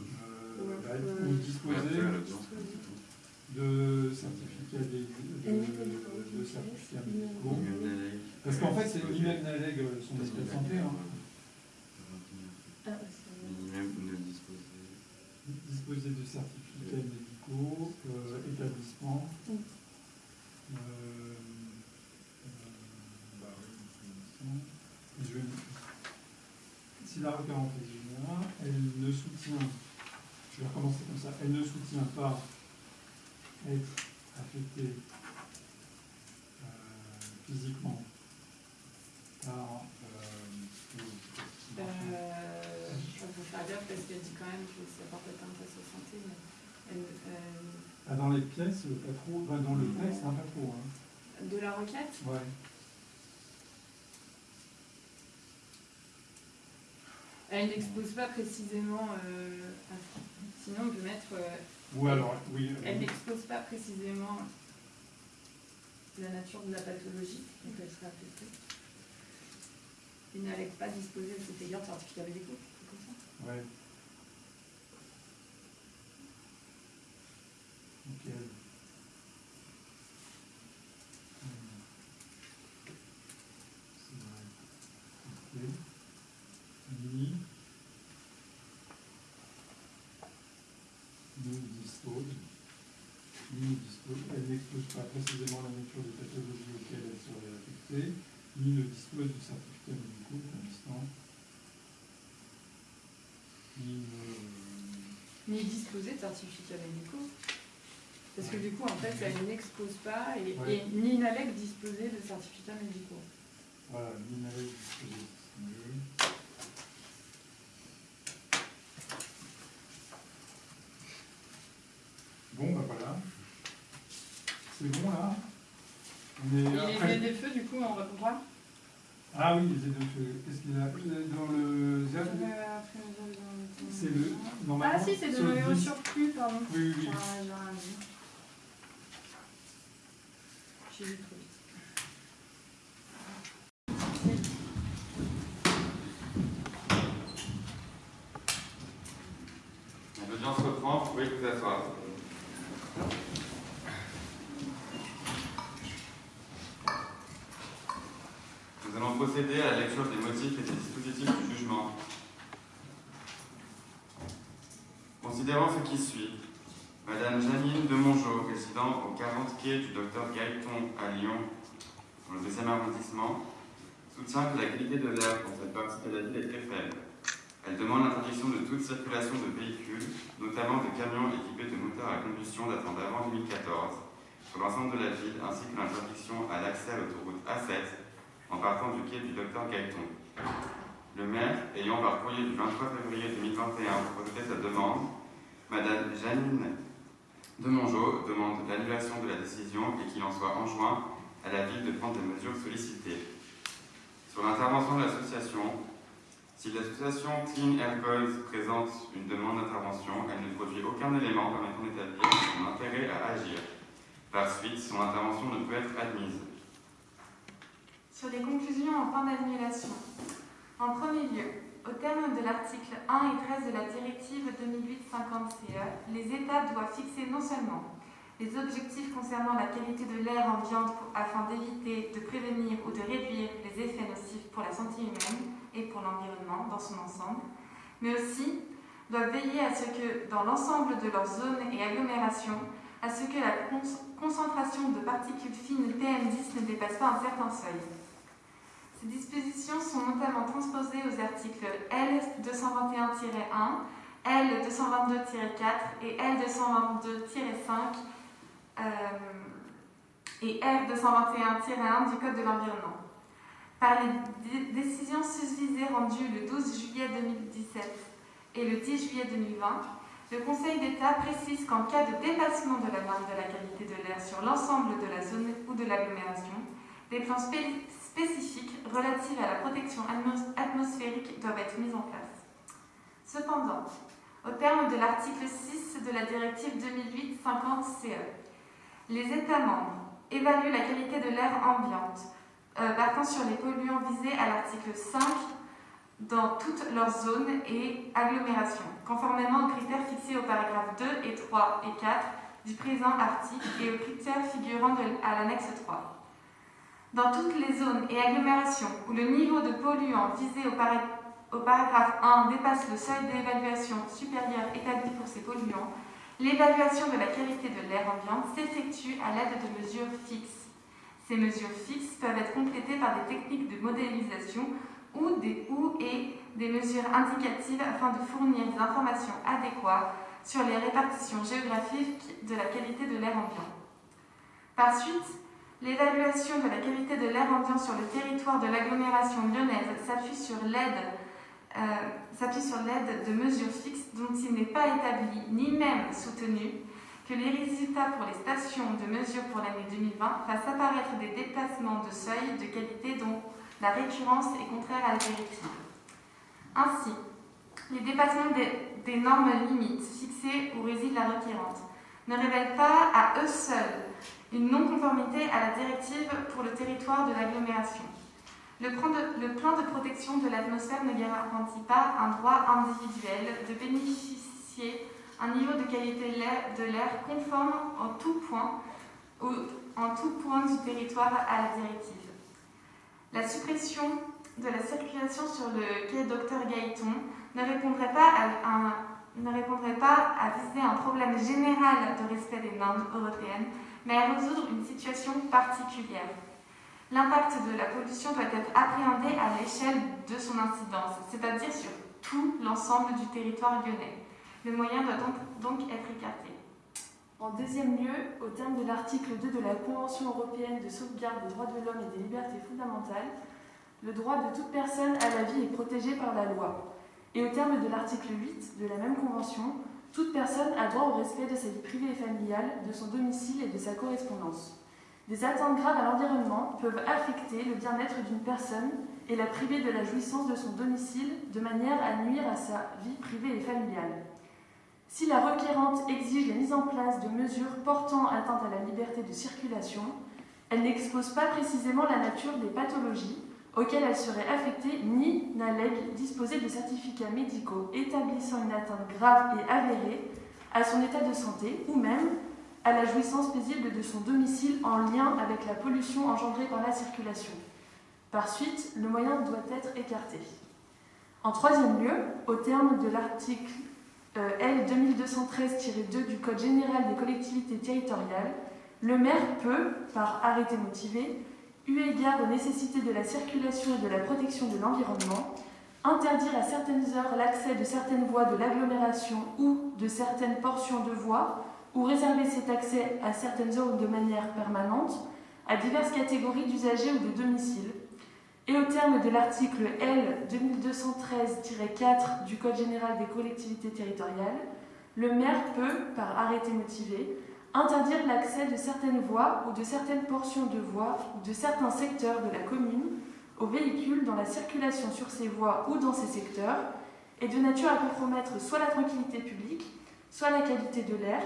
Euh, bah, euh, ou disposer à l'audience. de certificats de, de, de certificats médicaux. Même. Parce qu'en fait, c'est ni même l'ALEG son état de santé. Hein. Ah, même ne disposer. Disposer de certificats médicaux, euh, établissement. Mm. Euh, euh, bah oui, je vais- Si la requérante est générale, elle ne soutient, je vais recommencer comme ça, elle ne soutient pas être affectée euh, physiquement par euh, Euh, je vais faire gaffe parce qu'elle dit quand même que ça porte atteinte à sa santé. Mais euh, Ah, dans les pièces, pas trop. Enfin, dans le texte, hein, pas trop. Hein. de la requête, Ouais. elle n'expose pas précisément. euh, sinon, on peut mettre. euh, Ou alors, oui. Elle n'expose pas précisément la nature de la pathologie, donc elle sera affectée. Il n'allègue pas disposer à cet égard de certificat médicaux, c'est comme ça. Ouais. Ok. Elle n'expose pas précisément la nature des pathologies auxquelles elle serait affectée, ni ne dispose du certificat médical pour l'instant. Ni ne. Ni disposer de certificats médicaux. Parce que du coup, en fait, elle n'expose pas et, Ouais. et disposer de certificats médicaux. Voilà, c'est mieux. Bon, bah voilà. C'est bon là On est Et les après- aides des feux, du coup, on répondra Ah oui, les aides de feu. Qu'est-ce qu'il y a dans le C'est le. Normalement, Ah si, c'est de sur le le dix. surplus, pardon. Oui, oui, oui. Ah, j'ai rien dit. J'ai vu trop vite. L'audience reprend, vous pouvez vous asseoir. Nous allons procéder à la lecture des motifs et des dispositifs du jugement. Considérant ce qui suit, Madame Janine de Mongeau, résidant au 40 quai du docteur Gaëton à Lyon, dans le deuxième arrondissement, soutient que la qualité de l'air dans cette partie de la ville est très faible. Elle demande l'interdiction de toute circulation de véhicules, notamment de camions équipés de moteurs à combustion datant d'avant 2014, sur l'ensemble de la ville, ainsi que l'interdiction à l'accès à l'autoroute A7 en partant du quai du docteur Gaëton. Le maire, ayant par courrier du 23 février 2021 proposé sa demande, Madame Janine de Mongeau demande l'annulation de la décision et qu'il en soit enjoint à la ville de prendre des mesures sollicitées. Sur l'intervention de l'association, si l'association Clean Air Goals présente une demande d'intervention, elle ne produit aucun élément permettant d'établir son intérêt à agir. Par suite, son intervention ne peut être admise. Sur les conclusions en fin d'annulation. En premier lieu, au terme de l'article 1 et 13 de la directive 2008-50-CE, E, les États doivent fixer non seulement les objectifs concernant la qualité de l'air ambiante afin d'éviter, de prévenir ou de réduire les effets nocifs pour la santé humaine et pour l'environnement dans son ensemble, mais aussi doivent veiller à ce que, dans l'ensemble de leurs zones et agglomérations, à ce que la concentration de particules fines PM10 ne dépasse pas un certain seuil. Ces dispositions sont notamment transposées aux articles L221-1, L222-4 et L222-5 euh, et R221-1 du Code de l'environnement. Par les décisions susvisées rendues le 12 juillet 2017 et le 10 juillet 2020, le Conseil d'État précise qu'en cas de dépassement de la norme de la qualité de l'air sur l'ensemble de la zone ou de l'agglomération, des plans spécifiques relatifs à la protection atmosphérique doivent être mis en place. Cependant, au terme de l'article 6 de la directive 2008-50-CE, les États membres évaluent la qualité de l'air ambiante euh, partant sur les polluants visés à l'article 5 dans toutes leurs zones et agglomérations, conformément aux critères fixés au paragraphe 2 et 3 et 4 du présent article et aux critères figurant à l'annexe 3. Dans toutes les zones et agglomérations où le niveau de polluants visé au, au paragraphe 1 dépasse le seuil d'évaluation supérieur établi pour ces polluants, l'évaluation de la qualité de l'air ambiant s'effectue à l'aide de mesures fixes. Ces mesures fixes peuvent être complétées par des techniques de modélisation ou, des, ou et des mesures indicatives afin de fournir des informations adéquates sur les répartitions géographiques de la qualité de l'air ambiant. Par suite, l'évaluation de la qualité de l'air ambiant sur le territoire de l'agglomération lyonnaise s'appuie sur l'aide euh, de mesures fixes dont il n'est pas établi ni même soutenu que les résultats pour les stations de mesure pour l'année 2020 fassent apparaître des déplacements de seuil de qualité dont la récurrence est contraire à la directive. Ainsi, les dépassements des, des normes limites fixées où réside la requérante ne révèlent pas à eux seuls une non-conformité à la directive pour le territoire de l'agglomération. Le, plan de protection de l'atmosphère ne garantit pas un droit individuel de bénéficier un niveau de qualité de l'air conforme en tout point, en tout point du territoire à la directive. La suppression de la circulation sur le quai Dr Gaëton ne répondrait pas à, ne répondrait pas à viser un problème général de respect des normes européennes, mais à résoudre une situation particulière. L'impact de la pollution doit être appréhendé à l'échelle de son incidence, c'est-à-dire sur tout l'ensemble du territoire lyonnais. Le moyen doit donc, être écarté. En deuxième lieu, au terme de l'article 2 de la Convention européenne de sauvegarde des droits de l'homme et des libertés fondamentales, le droit de toute personne à la vie est protégé par la loi. Et au terme de l'article 8 de la même Convention, toute personne a droit au respect de sa vie privée et familiale, de son domicile et de sa correspondance. Des atteintes graves à l'environnement peuvent affecter le bien-être d'une personne et la priver de la jouissance de son domicile de manière à nuire à sa vie privée et familiale. Si la requérante exige la mise en place de mesures portant atteinte à la liberté de circulation, elle n'expose pas précisément la nature des pathologies auxquelles elle serait affectée ni n'allègue disposer de certificats médicaux établissant une atteinte grave et avérée à son état de santé ou même à la jouissance paisible de son domicile en lien avec la pollution engendrée par la circulation. Par suite, le moyen doit être écarté. En troisième lieu, au terme de l'article euh, L 2213-2 du Code général des collectivités territoriales, le maire peut, par arrêté motivé, eu égard aux nécessités de la circulation et de la protection de l'environnement, interdire à certaines heures l'accès de certaines voies de l'agglomération ou de certaines portions de voies, ou réserver cet accès à certaines heures ou de manière permanente à diverses catégories d'usagers ou de domiciles, et au terme de l'article L 2213-4 du Code général des collectivités territoriales, le maire peut, par arrêté motivé, interdire l'accès de certaines voies ou de certaines portions de voies ou de certains secteurs de la commune aux véhicules dans la circulation sur ces voies ou dans ces secteurs est de nature à compromettre soit la tranquillité publique, soit la qualité de l'air,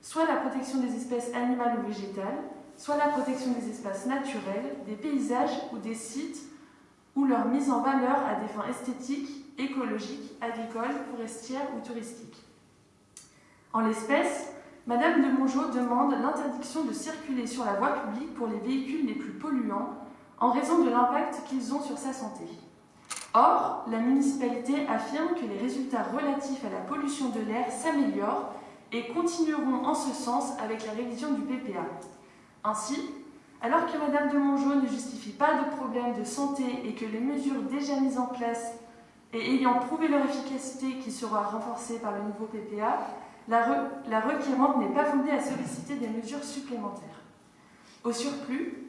soit la protection des espèces animales ou végétales, soit la protection des espaces naturels, des paysages ou des sites ou leur mise en valeur à des fins esthétiques, écologiques, agricoles, forestières ou touristiques. En l'espèce, Madame de Mongeau demande l'interdiction de circuler sur la voie publique pour les véhicules les plus polluants en raison de l'impact qu'ils ont sur sa santé. Or, la municipalité affirme que les résultats relatifs à la pollution de l'air s'améliorent et continueront en ce sens avec la révision du PPA. Ainsi, alors que Madame de Mongeau ne justifie pas de problème de santé et que les mesures déjà mises en place et ayant prouvé leur efficacité qui sera renforcée par le nouveau PPA, la, re la requérante n'est pas fondée à solliciter des mesures supplémentaires. Au surplus,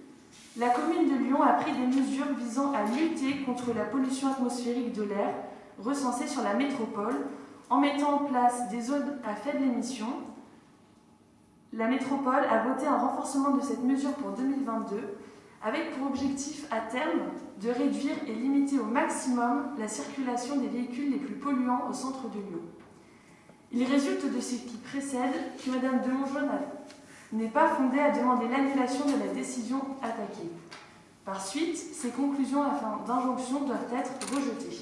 la commune de Lyon a pris des mesures visant à lutter contre la pollution atmosphérique de l'air recensée sur la métropole en mettant en place des zones à faible émission. La métropole a voté un renforcement de cette mesure pour 2022 avec pour objectif à terme de réduire et limiter au maximum la circulation des véhicules les plus polluants au centre de Lyon. Il résulte de ce qui précède que Mme de Mongeau n'est pas fondée à demander l'annulation de la décision attaquée. Par suite, ces conclusions afin d'injonction doivent être rejetées.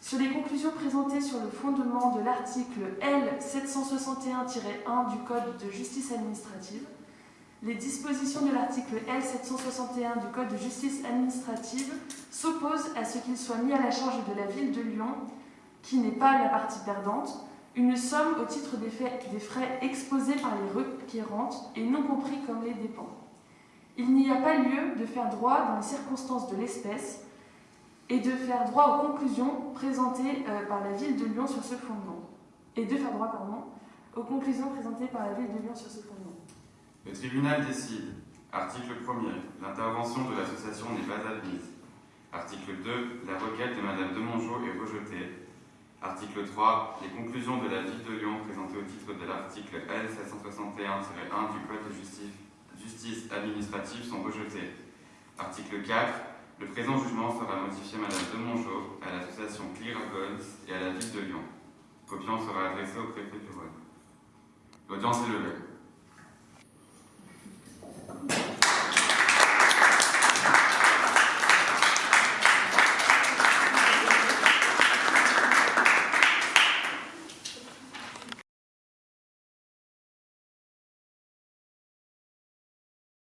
Sur les conclusions présentées sur le fondement de l'article L761-1 du Code de justice administrative, les dispositions de l'article L761 du Code de justice administrative s'opposent à ce qu'il soit mis à la charge de la ville de Lyon, qui n'est pas la partie perdante, une somme au titre des, frais exposés par les requérantes et non compris comme les dépens. Il n'y a pas lieu de faire droit dans les circonstances de l'espèce et de faire droit aux conclusions présentées euh, par la ville de Lyon sur ce fondement. Et de faire droit, aux conclusions présentées par la ville de Lyon sur ce fondement. Le tribunal décide. Article 1er. L'intervention de l'association n'est pas admise. Article 2. La requête de Madame de Mongeau est rejetée. Article 3. Les conclusions de la Ville de Lyon présentées au titre de l'article L 761-1 du Code de justice, administrative sont rejetées. Article 4. Le présent jugement sera modifié Madame de Mongeau à l'association Clear et à la Ville de Lyon. Copiant sera adressé au préfet de L'audience est levée.